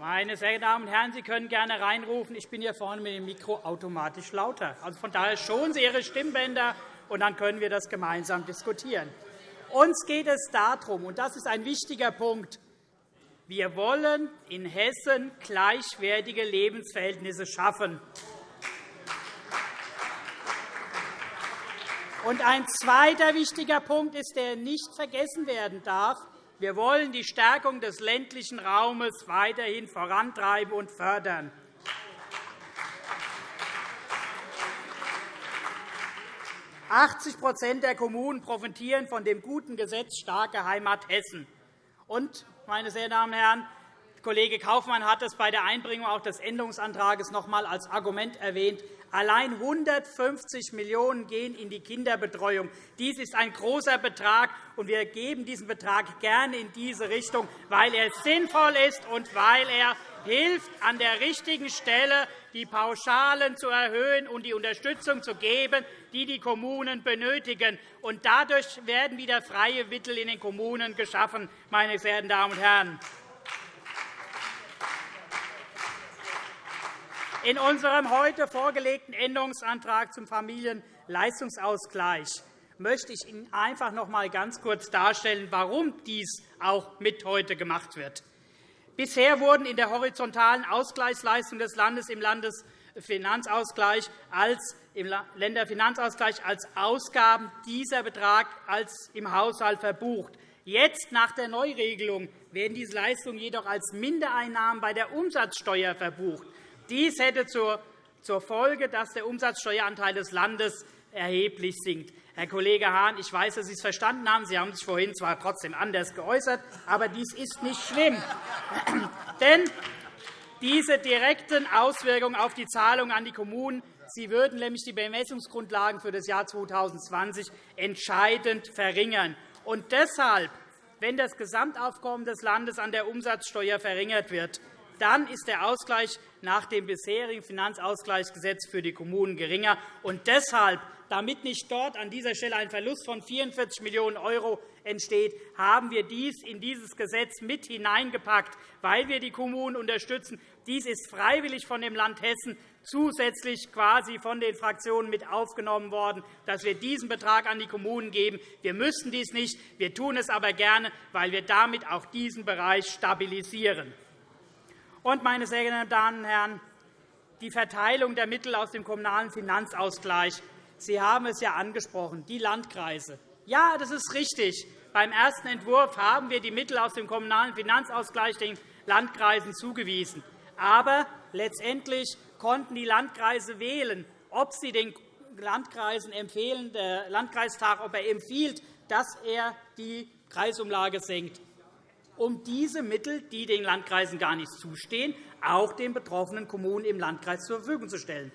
Meine sehr geehrten Damen und Herren, Sie können gerne reinrufen. Ich bin hier vorne mit dem Mikro automatisch lauter. Also von daher schonen Sie Ihre Stimmbänder, und dann können wir das gemeinsam diskutieren. Uns geht es darum, und das ist ein wichtiger Punkt, wir wollen in Hessen gleichwertige Lebensverhältnisse schaffen. Und ein zweiter wichtiger Punkt ist, der nicht vergessen werden darf. Wir wollen die Stärkung des ländlichen Raumes weiterhin vorantreiben und fördern. Achtzig der Kommunen profitieren von dem guten Gesetz Starke Heimat Hessen. Und, meine sehr Damen und Herren, Kollege Kaufmann hat es bei der Einbringung auch des Änderungsantrags noch einmal als Argument erwähnt. Allein 150 Millionen € gehen in die Kinderbetreuung. Dies ist ein großer Betrag, und wir geben diesen Betrag gerne in diese Richtung, weil er sinnvoll ist und weil er hilft, an der richtigen Stelle die Pauschalen zu erhöhen und die Unterstützung zu geben, die die Kommunen benötigen. Und dadurch werden wieder freie Mittel in den Kommunen geschaffen, meine sehr geehrten Damen und Herren. In unserem heute vorgelegten Änderungsantrag zum Familienleistungsausgleich möchte ich Ihnen einfach noch einmal ganz kurz darstellen, warum dies auch mit heute gemacht wird. Bisher wurden in der horizontalen Ausgleichsleistung des Landes im Landesfinanzausgleich als im Länderfinanzausgleich als Ausgaben dieser Betrag als im Haushalt verbucht. Jetzt, nach der Neuregelung, werden diese Leistungen jedoch als Mindereinnahmen bei der Umsatzsteuer verbucht. Dies hätte zur Folge, dass der Umsatzsteueranteil des Landes erheblich sinkt. Herr Kollege Hahn, ich weiß, dass Sie es verstanden haben. Sie haben sich vorhin zwar trotzdem anders geäußert, aber dies ist nicht schlimm. Denn diese direkten Auswirkungen auf die Zahlungen an die Kommunen Sie würden nämlich die Bemessungsgrundlagen für das Jahr 2020 entscheidend verringern. Und deshalb, wenn das Gesamtaufkommen des Landes an der Umsatzsteuer verringert wird, dann ist der Ausgleich nach dem bisherigen Finanzausgleichsgesetz für die Kommunen geringer. Und deshalb, damit nicht dort an dieser Stelle ein Verlust von 44 Millionen € entsteht, haben wir dies in dieses Gesetz mit hineingepackt, weil wir die Kommunen unterstützen. Dies ist freiwillig von dem Land Hessen zusätzlich quasi von den Fraktionen mit aufgenommen worden, dass wir diesen Betrag an die Kommunen geben. Wir müssen dies nicht, wir tun es aber gerne, weil wir damit auch diesen Bereich stabilisieren. Und, meine sehr geehrten Damen und Herren, die Verteilung der Mittel aus dem Kommunalen Finanzausgleich. Sie haben es ja angesprochen, die Landkreise. Ja, das ist richtig. Beim ersten Entwurf haben wir die Mittel aus dem Kommunalen Finanzausgleich den Landkreisen zugewiesen. Aber letztendlich konnten die Landkreise wählen, ob sie den Landkreisen empfehlen, der Landkreistag, ob er empfiehlt, dass er die Kreisumlage senkt um diese Mittel, die den Landkreisen gar nicht zustehen, auch den betroffenen Kommunen im Landkreis zur Verfügung zu stellen.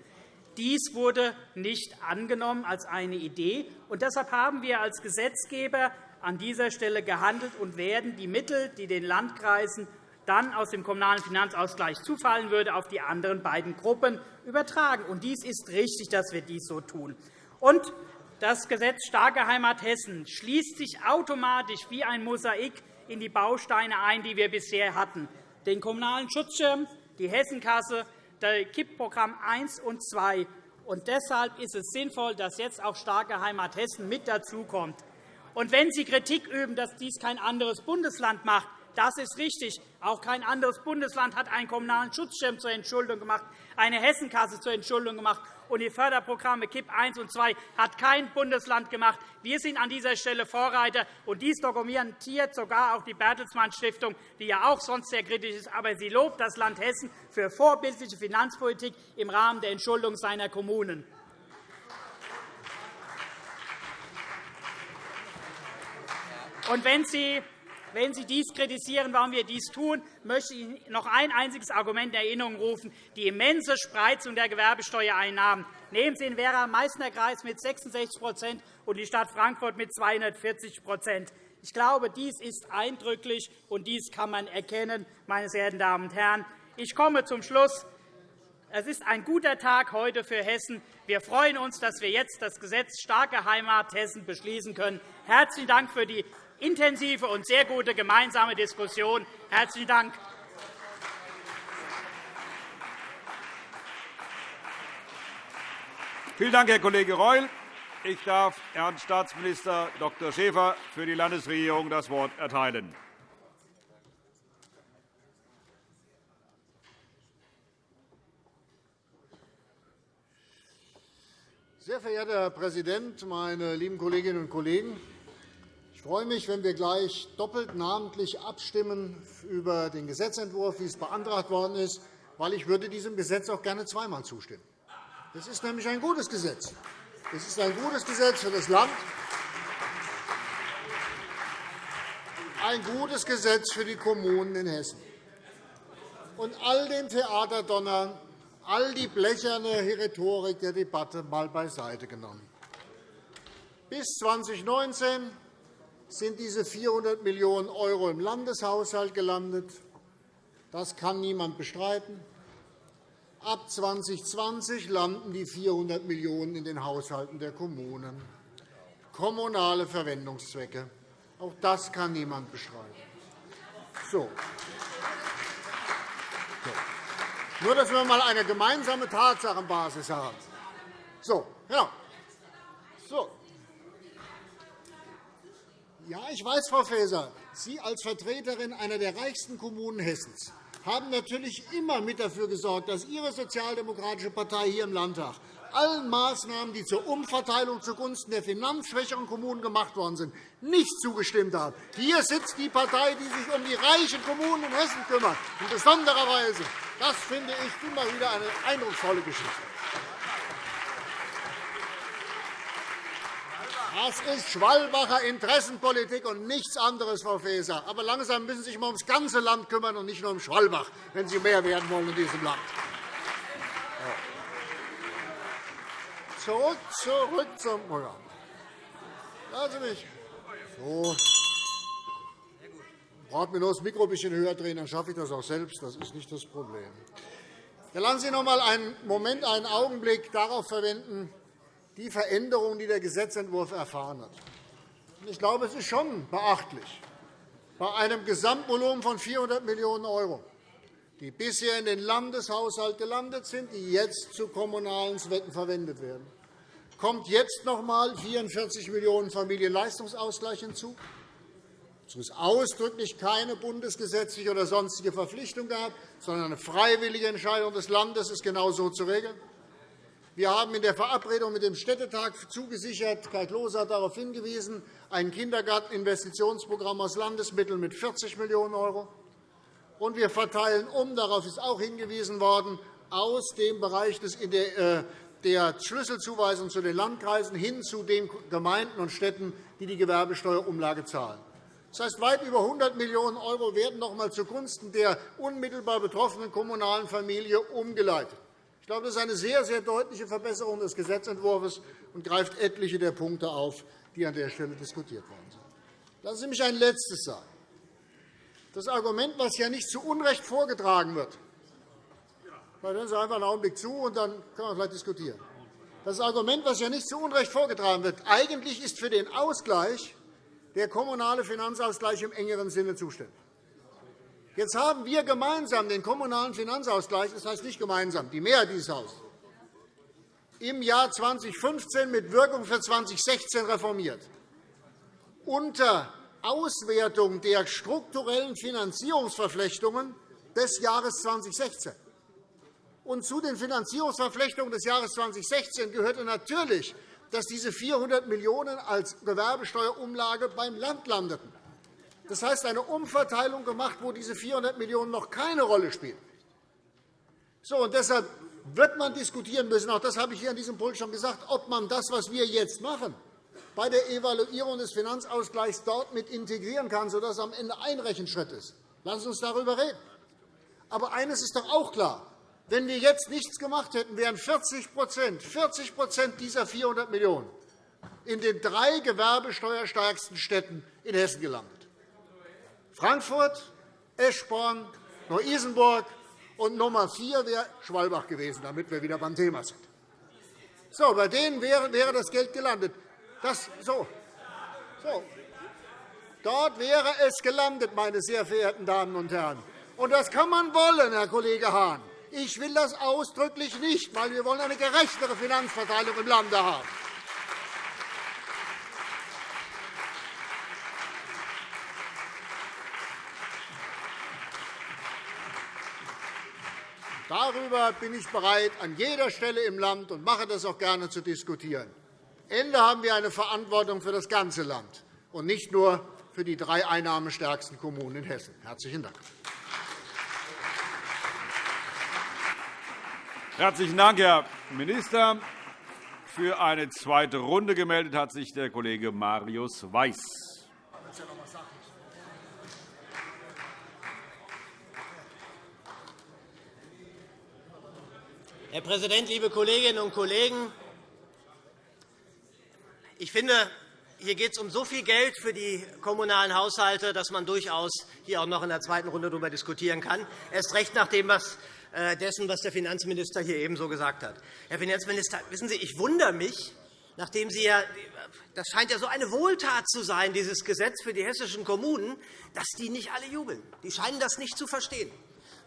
Dies wurde nicht angenommen als eine Idee. Und deshalb haben wir als Gesetzgeber an dieser Stelle gehandelt und werden die Mittel, die den Landkreisen dann aus dem Kommunalen Finanzausgleich zufallen würde, auf die anderen beiden Gruppen übertragen. Und dies ist richtig, dass wir dies so tun. Und das Gesetz Starke Heimat Hessen schließt sich automatisch wie ein Mosaik in die Bausteine ein, die wir bisher hatten, den Kommunalen Schutzschirm, die Hessenkasse, KIP-Programm 1 und 2. Und deshalb ist es sinnvoll, dass jetzt auch starke Heimat Hessen mit dazukommt. Und wenn Sie Kritik üben, dass dies kein anderes Bundesland macht, das ist richtig. Auch kein anderes Bundesland hat einen kommunalen Schutzschirm zur Entschuldung gemacht, eine Hessenkasse zur Entschuldung gemacht und die Förderprogramme KIP I und II hat kein Bundesland gemacht. Wir sind an dieser Stelle Vorreiter, und dies dokumentiert sogar auch die Bertelsmann Stiftung, die ja auch sonst sehr kritisch ist. Aber sie lobt das Land Hessen für vorbildliche Finanzpolitik im Rahmen der Entschuldung seiner Kommunen. Und wenn Sie wenn Sie dies kritisieren, warum wir dies tun, möchte ich noch ein einziges Argument in Erinnerung rufen, die immense Spreizung der Gewerbesteuereinnahmen. Nehmen Sie den Werra-Meißner-Kreis mit 66% und die Stadt Frankfurt mit 240% Ich glaube, dies ist eindrücklich, und dies kann man erkennen, meine sehr verehrten Damen und Herren. Ich komme zum Schluss. Es ist ein guter Tag heute für Hessen. Wir freuen uns, dass wir jetzt das Gesetz Starke Heimat Hessen beschließen können. Herzlichen Dank für die intensive und sehr gute gemeinsame Diskussion. Herzlichen Dank. Vielen Dank, Herr Kollege Reul. Ich darf Herrn Staatsminister Dr. Schäfer für die Landesregierung das Wort erteilen. Sehr verehrter Herr Präsident, meine lieben Kolleginnen und Kollegen! Freue mich, wenn wir gleich doppelt namentlich abstimmen über den Gesetzentwurf, wie es beantragt worden ist, weil ich würde diesem Gesetz auch gerne zweimal zustimmen. Das ist nämlich ein gutes Gesetz. Es ist ein gutes Gesetz für das Land, ein gutes Gesetz für die Kommunen in Hessen. Und all den Theaterdonner, all die blecherne Rhetorik der Debatte mal beiseite genommen. Bis 2019 sind diese 400 Millionen € im Landeshaushalt gelandet. Das kann niemand bestreiten. Ab 2020 landen die 400 Millionen € in den Haushalten der Kommunen. Kommunale Verwendungszwecke. Auch das kann niemand bestreiten. So. Nur, dass wir einmal eine gemeinsame Tatsachenbasis haben. So, ja. so. Ja, ich weiß, Frau Faeser, Sie als Vertreterin einer der reichsten Kommunen Hessens haben natürlich immer mit dafür gesorgt, dass Ihre sozialdemokratische Partei hier im Landtag allen Maßnahmen, die zur Umverteilung zugunsten der finanzschwächeren Kommunen gemacht worden sind, nicht zugestimmt hat. Hier sitzt die Partei, die sich um die reichen Kommunen in Hessen kümmert, in besonderer Weise. Das finde ich immer wieder eine eindrucksvolle Geschichte. Das ist Schwalbacher Interessenpolitik und nichts anderes, Frau Faeser. Aber langsam müssen Sie sich mal ums ganze Land kümmern und nicht nur um Schwalbach, wenn Sie mehr werden wollen in diesem Land. Zurück, zurück zum Programm. Lassen Sie mich. So. Ich brauche mir nur das Mikro ein bisschen höher drehen, dann schaffe ich das auch selbst. Das ist nicht das Problem. Ja, lassen Sie noch einmal einen Moment, einen Augenblick darauf verwenden, die Veränderungen, die der Gesetzentwurf erfahren hat. Ich glaube, es ist schon beachtlich, bei einem Gesamtvolumen von 400 Millionen €, die bisher in den Landeshaushalt gelandet sind, die jetzt zu kommunalen Zwecken verwendet werden, kommt jetzt noch einmal 44 Millionen € Familienleistungsausgleich hinzu. Es ist ausdrücklich keine bundesgesetzliche oder sonstige Verpflichtung gab, sondern eine freiwillige Entscheidung des Landes ist genau so zu regeln. Wir haben in der Verabredung mit dem Städtetag zugesichert, Kai Klose hat darauf hingewiesen, ein Kindergarteninvestitionsprogramm aus Landesmitteln mit 40 Millionen €. Und wir verteilen um, darauf ist auch hingewiesen worden, aus dem Bereich äh, der Schlüsselzuweisung zu den Landkreisen hin zu den Gemeinden und Städten, die die Gewerbesteuerumlage zahlen. Das heißt, weit über 100 Millionen € werden noch einmal zugunsten der unmittelbar betroffenen kommunalen Familie umgeleitet. Ich glaube, das ist eine sehr, sehr deutliche Verbesserung des Gesetzentwurfs und greift etliche der Punkte auf, die an der Stelle diskutiert worden sind. Lassen Sie mich ein Letztes sagen. Das Argument, das ja nicht zu Unrecht vorgetragen wird, hören Sie einfach einen Augenblick zu, und dann können wir vielleicht diskutieren. Das Argument, das ja nicht zu Unrecht vorgetragen wird, eigentlich ist für den Ausgleich der kommunale Finanzausgleich im engeren Sinne zuständig. Jetzt haben wir gemeinsam den Kommunalen Finanzausgleich, das heißt nicht gemeinsam, die Mehrheit dieses Hauses, im Jahr 2015 mit Wirkung für 2016 reformiert. Unter Auswertung der strukturellen Finanzierungsverflechtungen des Jahres 2016. Und zu den Finanzierungsverflechtungen des Jahres 2016 gehörte natürlich, dass diese 400 Millionen € als Gewerbesteuerumlage beim Land landeten. Das heißt, eine Umverteilung gemacht, wo diese 400 Millionen € noch keine Rolle spielen. So, und deshalb wird man diskutieren müssen, auch das habe ich hier an diesem Pult schon gesagt, ob man das, was wir jetzt machen, bei der Evaluierung des Finanzausgleichs dort mit integrieren kann, sodass es am Ende ein Rechenschritt ist. Lassen Sie uns darüber reden. Aber eines ist doch auch klar. Wenn wir jetzt nichts gemacht hätten, wären 40 40 dieser 400 Millionen € in den drei gewerbesteuerstärksten Städten in Hessen gelandet. Frankfurt, Eschborn, Neu-Isenburg und Nummer vier wäre Schwalbach gewesen, damit wir wieder beim Thema sind. So, bei denen wäre, das Geld gelandet. Das, so. So. Dort wäre es gelandet, meine sehr verehrten Damen und Herren. Und das kann man wollen, Herr Kollege Hahn. Ich will das ausdrücklich nicht, weil wir wollen eine gerechtere Finanzverteilung im Lande haben. Darüber bin ich bereit, an jeder Stelle im Land und mache das auch gerne zu diskutieren. Am Ende haben wir eine Verantwortung für das ganze Land und nicht nur für die drei einnahmestärksten Kommunen in Hessen. – Herzlichen Dank. Herzlichen Dank, Herr Minister. Für eine zweite Runde gemeldet hat sich der Kollege Marius Weiß. Herr Präsident, liebe Kolleginnen und Kollegen! Ich finde, hier geht es um so viel Geld für die kommunalen Haushalte, dass man durchaus hier auch noch in der zweiten Runde darüber diskutieren kann, erst recht nach dem, was äh, dessen, was der Finanzminister hier ebenso gesagt hat. Herr Finanzminister, wissen Sie, ich wundere mich, nachdem Sie ja das scheint ja so eine Wohltat zu sein, dieses Gesetz für die hessischen Kommunen, dass die nicht alle jubeln. Die scheinen das nicht zu verstehen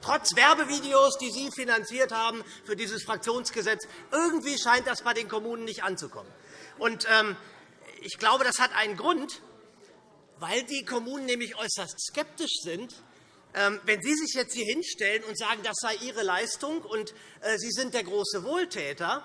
trotz Werbevideos, die Sie finanziert haben für dieses Fraktionsgesetz. Irgendwie scheint das bei den Kommunen nicht anzukommen. Und, ähm, ich glaube, das hat einen Grund, weil die Kommunen nämlich äußerst skeptisch sind, ähm, wenn Sie sich jetzt hier hinstellen und sagen, das sei Ihre Leistung und äh, Sie sind der große Wohltäter,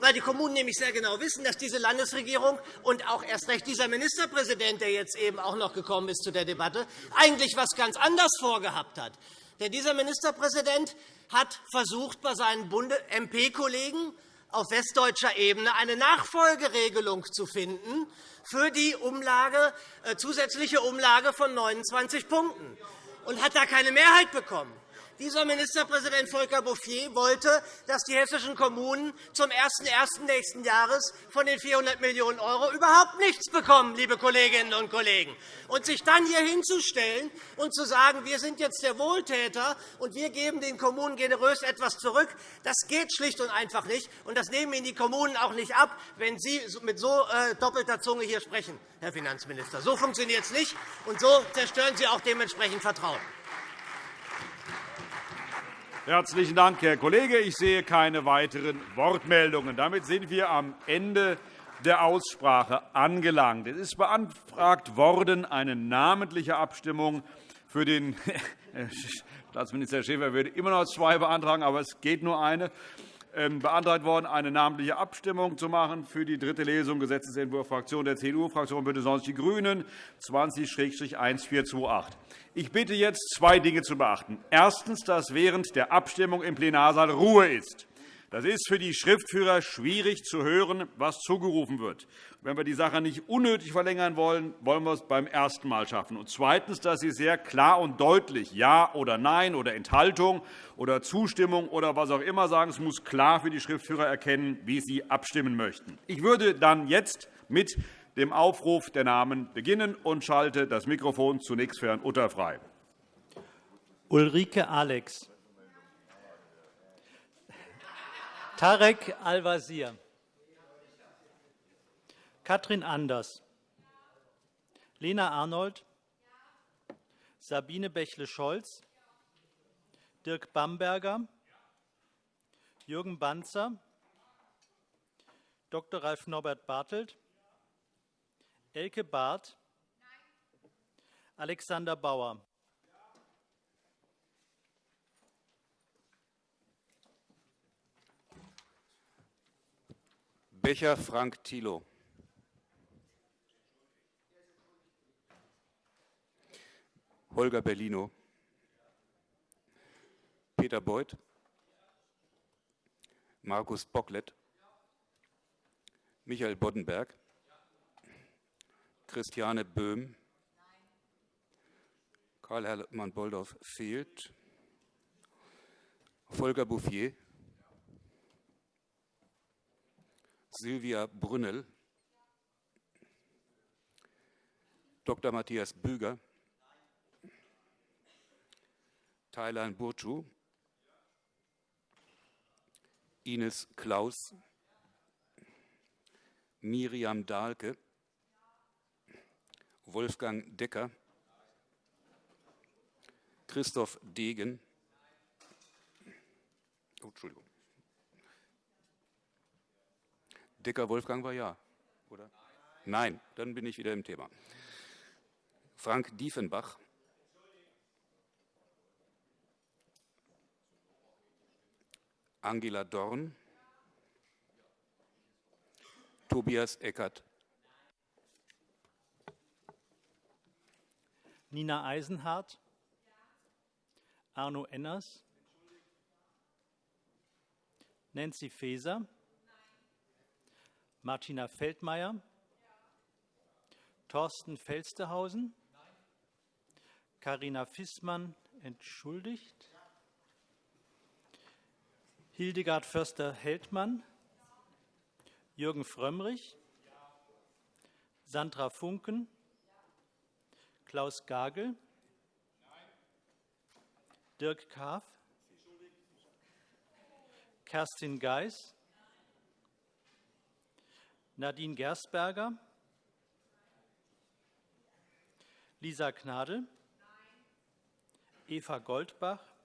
weil die Kommunen nämlich sehr genau wissen, dass diese Landesregierung und auch erst recht dieser Ministerpräsident, der jetzt eben auch noch gekommen ist zu der Debatte, eigentlich etwas ganz anderes vorgehabt hat. Denn dieser Ministerpräsident hat versucht, bei seinen MP-Kollegen auf westdeutscher Ebene eine Nachfolgeregelung zu finden für die Umlage, äh, zusätzliche Umlage von 29 Punkten und hat da keine Mehrheit bekommen. Dieser Ministerpräsident Volker Bouffier wollte, dass die hessischen Kommunen zum 01.01. nächsten Jahres von den 400 Millionen € überhaupt nichts bekommen, liebe Kolleginnen und Kollegen. Und sich dann hier hinzustellen und zu sagen, wir sind jetzt der Wohltäter und wir geben den Kommunen generös etwas zurück, das geht schlicht und einfach nicht. Und das nehmen Ihnen die Kommunen auch nicht ab, wenn Sie mit so äh, doppelter Zunge hier sprechen, Herr Finanzminister. So funktioniert es nicht, und so zerstören Sie auch dementsprechend Vertrauen. Herzlichen Dank, Herr Kollege. Ich sehe keine weiteren Wortmeldungen. Damit sind wir am Ende der Aussprache angelangt. Es ist beantragt worden, eine namentliche Abstimmung für den Staatsminister Schäfer würde immer noch zwei beantragen, aber es geht nur eine beantragt worden, eine namentliche Abstimmung zu machen für die dritte Lesung Gesetzentwurf Fraktion der CDU-Fraktion BÜNDNIS 90 die GRÜNEN 20-1428. Ich bitte jetzt, zwei Dinge zu beachten. Erstens, dass während der Abstimmung im Plenarsaal Ruhe ist. Das ist für die Schriftführer schwierig zu hören, was zugerufen wird. Wenn wir die Sache nicht unnötig verlängern wollen, wollen wir es beim ersten Mal schaffen. Und zweitens, dass Sie sehr klar und deutlich Ja oder Nein oder Enthaltung oder Zustimmung oder was auch immer sagen. Es muss klar für die Schriftführer erkennen, wie sie abstimmen möchten. Ich würde dann jetzt mit dem Aufruf der Namen beginnen und schalte das Mikrofon zunächst für Herrn Utter frei. Ulrike Alex. Tarek Al-Wazir. Katrin Anders. Lena Arnold. Sabine Bächle-Scholz. Dirk Bamberger, Jürgen Banzer, Dr. Ralf Norbert Bartelt, Elke Barth, Alexander Bauer. Becher Frank Thilo. Holger Bellino. Peter Beuth. Markus Bocklet. Michael Boddenberg. Christiane Böhm. Karl-Hermann Bolldorf fehlt. Volker Bouffier. Silvia Brünnel. Dr. Matthias Büger. Thailand Burcu. Ines Klaus. Miriam Dahlke. Wolfgang Decker. Christoph Degen. Oh, Entschuldigung. Decker Wolfgang war ja, oder? Nein, dann bin ich wieder im Thema. Frank Diefenbach. Angela Dorn. Tobias Eckert. Nina Eisenhardt, Arno Enners, Nancy Faeser, Martina Feldmayer, Thorsten Felstehausen, Karina Fissmann entschuldigt, Hildegard Förster-Heldmann, Jürgen Frömmrich, Sandra Funken, Klaus Gagel, Dirk Kaaf, Kerstin Geis, Nadine Gersberger, Lisa Gnadl, Eva Goldbach,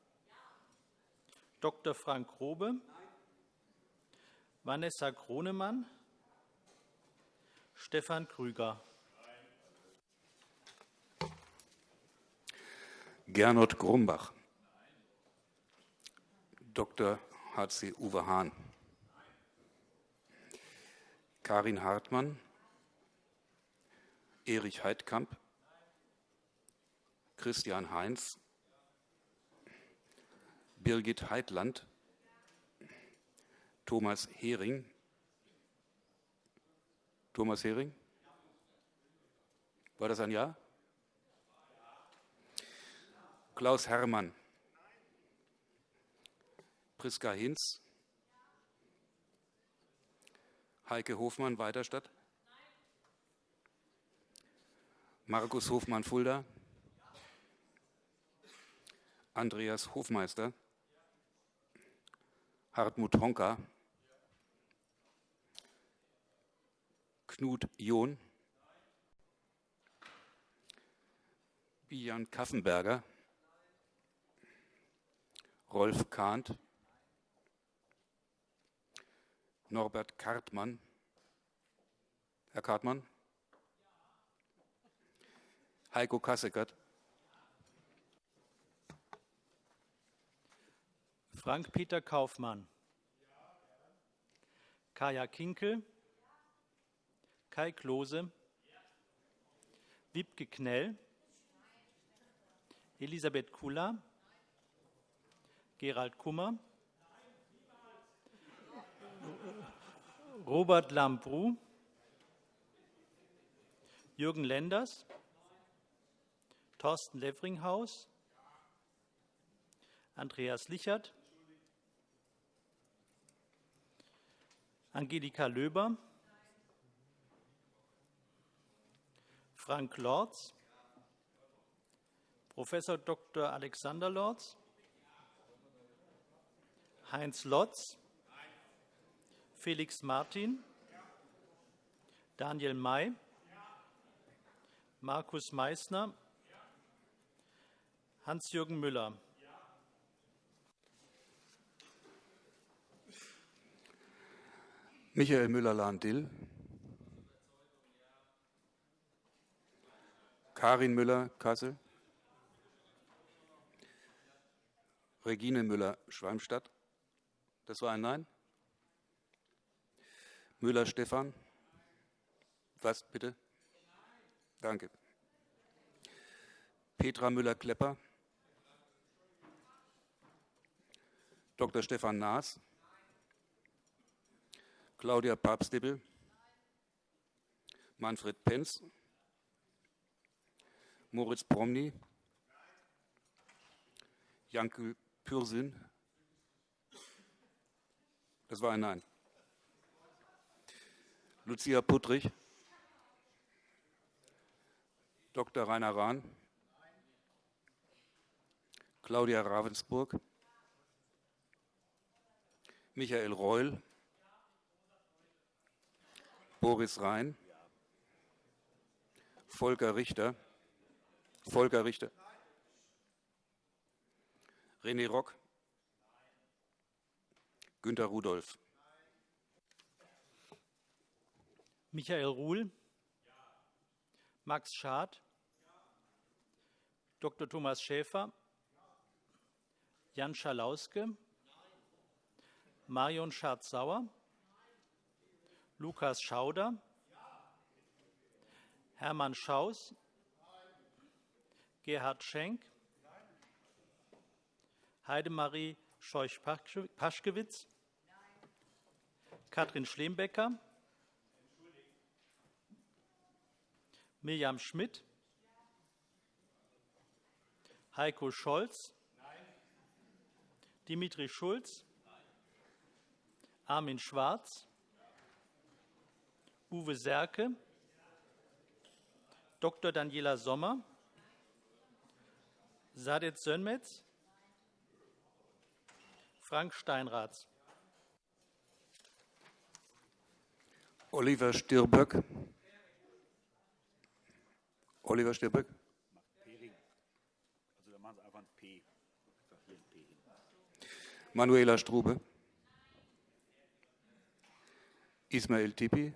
Dr. Frank Grobe, Vanessa Kronemann, Stefan Krüger. Gernot Grumbach. Dr. H.C. Uwe Hahn. Karin Hartmann. Erich Heidkamp. Christian Heinz. Birgit Heitland. Thomas Hering. Thomas Hering? War das ein Ja? Klaus Herrmann. Priska Hinz. Heike Hofmann, Weiterstadt. Markus Hofmann, Fulda. Andreas Hofmeister. Hartmut Honka. Knut John. Bijan Kaffenberger. Rolf Kahnt. Norbert Kartmann. Herr Kartmann? Heiko Kasseckert. Frank-Peter Kaufmann. Kaya Kinkel. Kai Klose. Wiebke Knell. Elisabeth Kula. Gerald Kummer. Robert Lambrou. Jürgen Lenders. Thorsten Levringhaus. Andreas Lichert. Angelika Löber. Frank Lorz. Prof. Dr. Alexander Lorz. Heinz Lotz, Felix Martin, Daniel May, Markus Meissner, Hans-Jürgen Müller. Michael Müller-Lahn-Dill. Karin Müller-Kassel. Regine Müller-Schwalmstadt. Das war ein Nein. Müller-Stefan. Was bitte? Danke. Petra Müller-Klepper. Dr. Stefan Naas. Claudia Papstibel. Manfred Penz. Moritz Promny. Janke Pürsün. Das war ein Nein. Lucia Puttrich. Dr. Rainer Rahn. Claudia Ravensburg. Michael Reul. Boris Rhein. Volker Richter. Volker Richter. René Rock. Günter Rudolph. Michael Ruhl. Max Schad. Dr. Thomas Schäfer. Jan Schalauske. Marion Schardt-Sauer. Lukas Schauder. Hermann Schaus. Gerhard Schenk. Heidemarie Scheuch-Paschkewitz. Katrin Schlembecker. Mirjam Schmidt. Heiko Scholz. Dimitri Schulz. Armin Schwarz. Uwe Serke. Dr. Daniela Sommer. Sadet Sönmetz. Frank Steinraths. Oliver Stirböck. Oliver Stirböck. Manuela Strube. Ismail Tipi.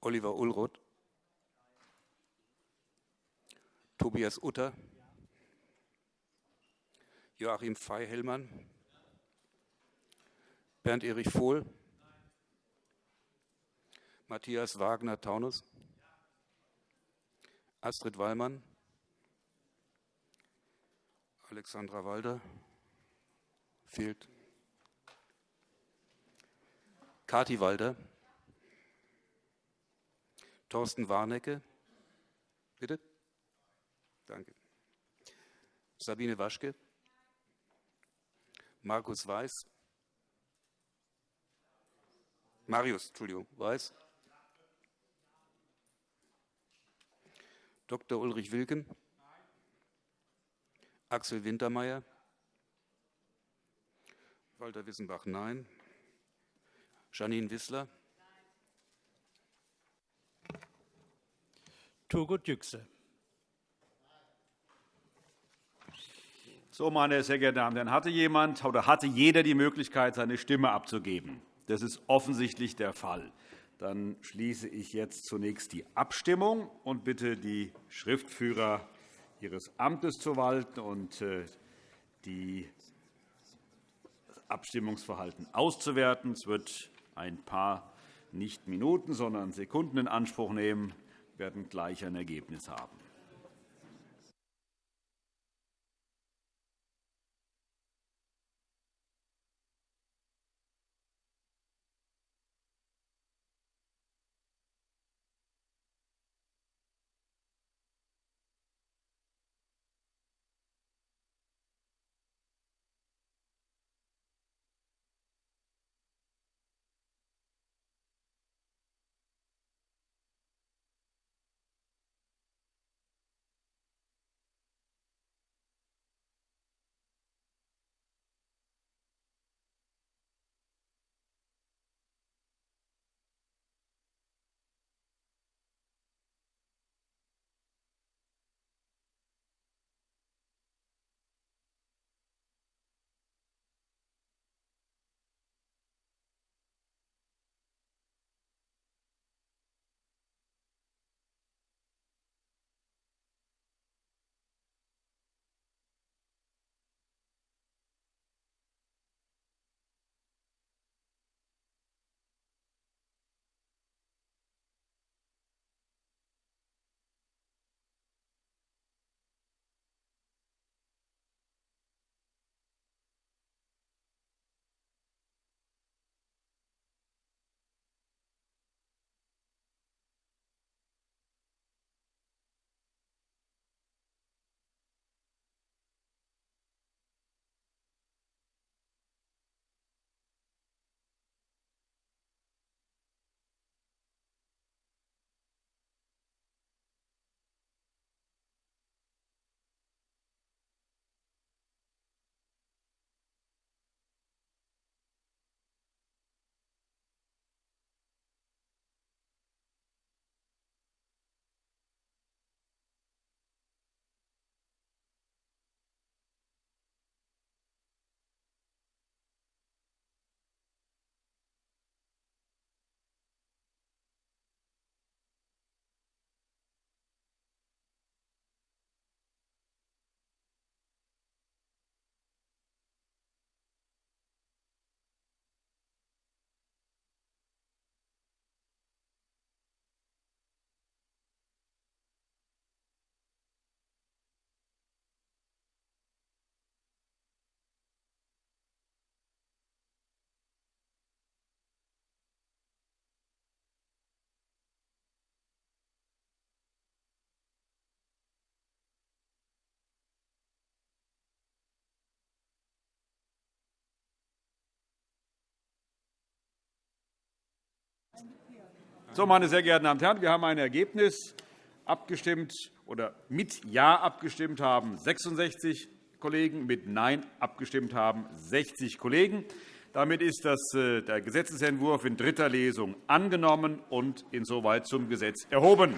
Oliver Ulroth. Tobias Utter. Joachim Fey-Hellmann. Bernd-Erich Vohl. Matthias Wagner-Taunus. Astrid Wallmann. Alexandra Walder. Fehlt. Kati Walder. Thorsten Warnecke. Bitte. Danke. Sabine Waschke. Markus Weiß. Marius, Entschuldigung, Weiß. Dr. Ulrich Wilken. Axel Wintermeyer. Walter Wissenbach, nein. Janine Wissler. Turgut Yüksel. So, meine sehr geehrten Damen und Herren, hatte jemand oder hatte jeder die Möglichkeit, seine Stimme abzugeben? Das ist offensichtlich der Fall. Dann schließe ich jetzt zunächst die Abstimmung und bitte die Schriftführer ihres Amtes zu walten und äh, die Abstimmungsverhalten auszuwerten. Es wird ein paar nicht Minuten, sondern Sekunden in Anspruch nehmen. Werden gleich ein Ergebnis haben. So, meine sehr geehrten Damen und Herren, wir haben ein Ergebnis abgestimmt oder mit Ja abgestimmt haben 66 Kollegen, mit Nein abgestimmt haben 60 Kollegen. Damit ist äh, der Gesetzentwurf in dritter Lesung angenommen und insoweit zum Gesetz erhoben.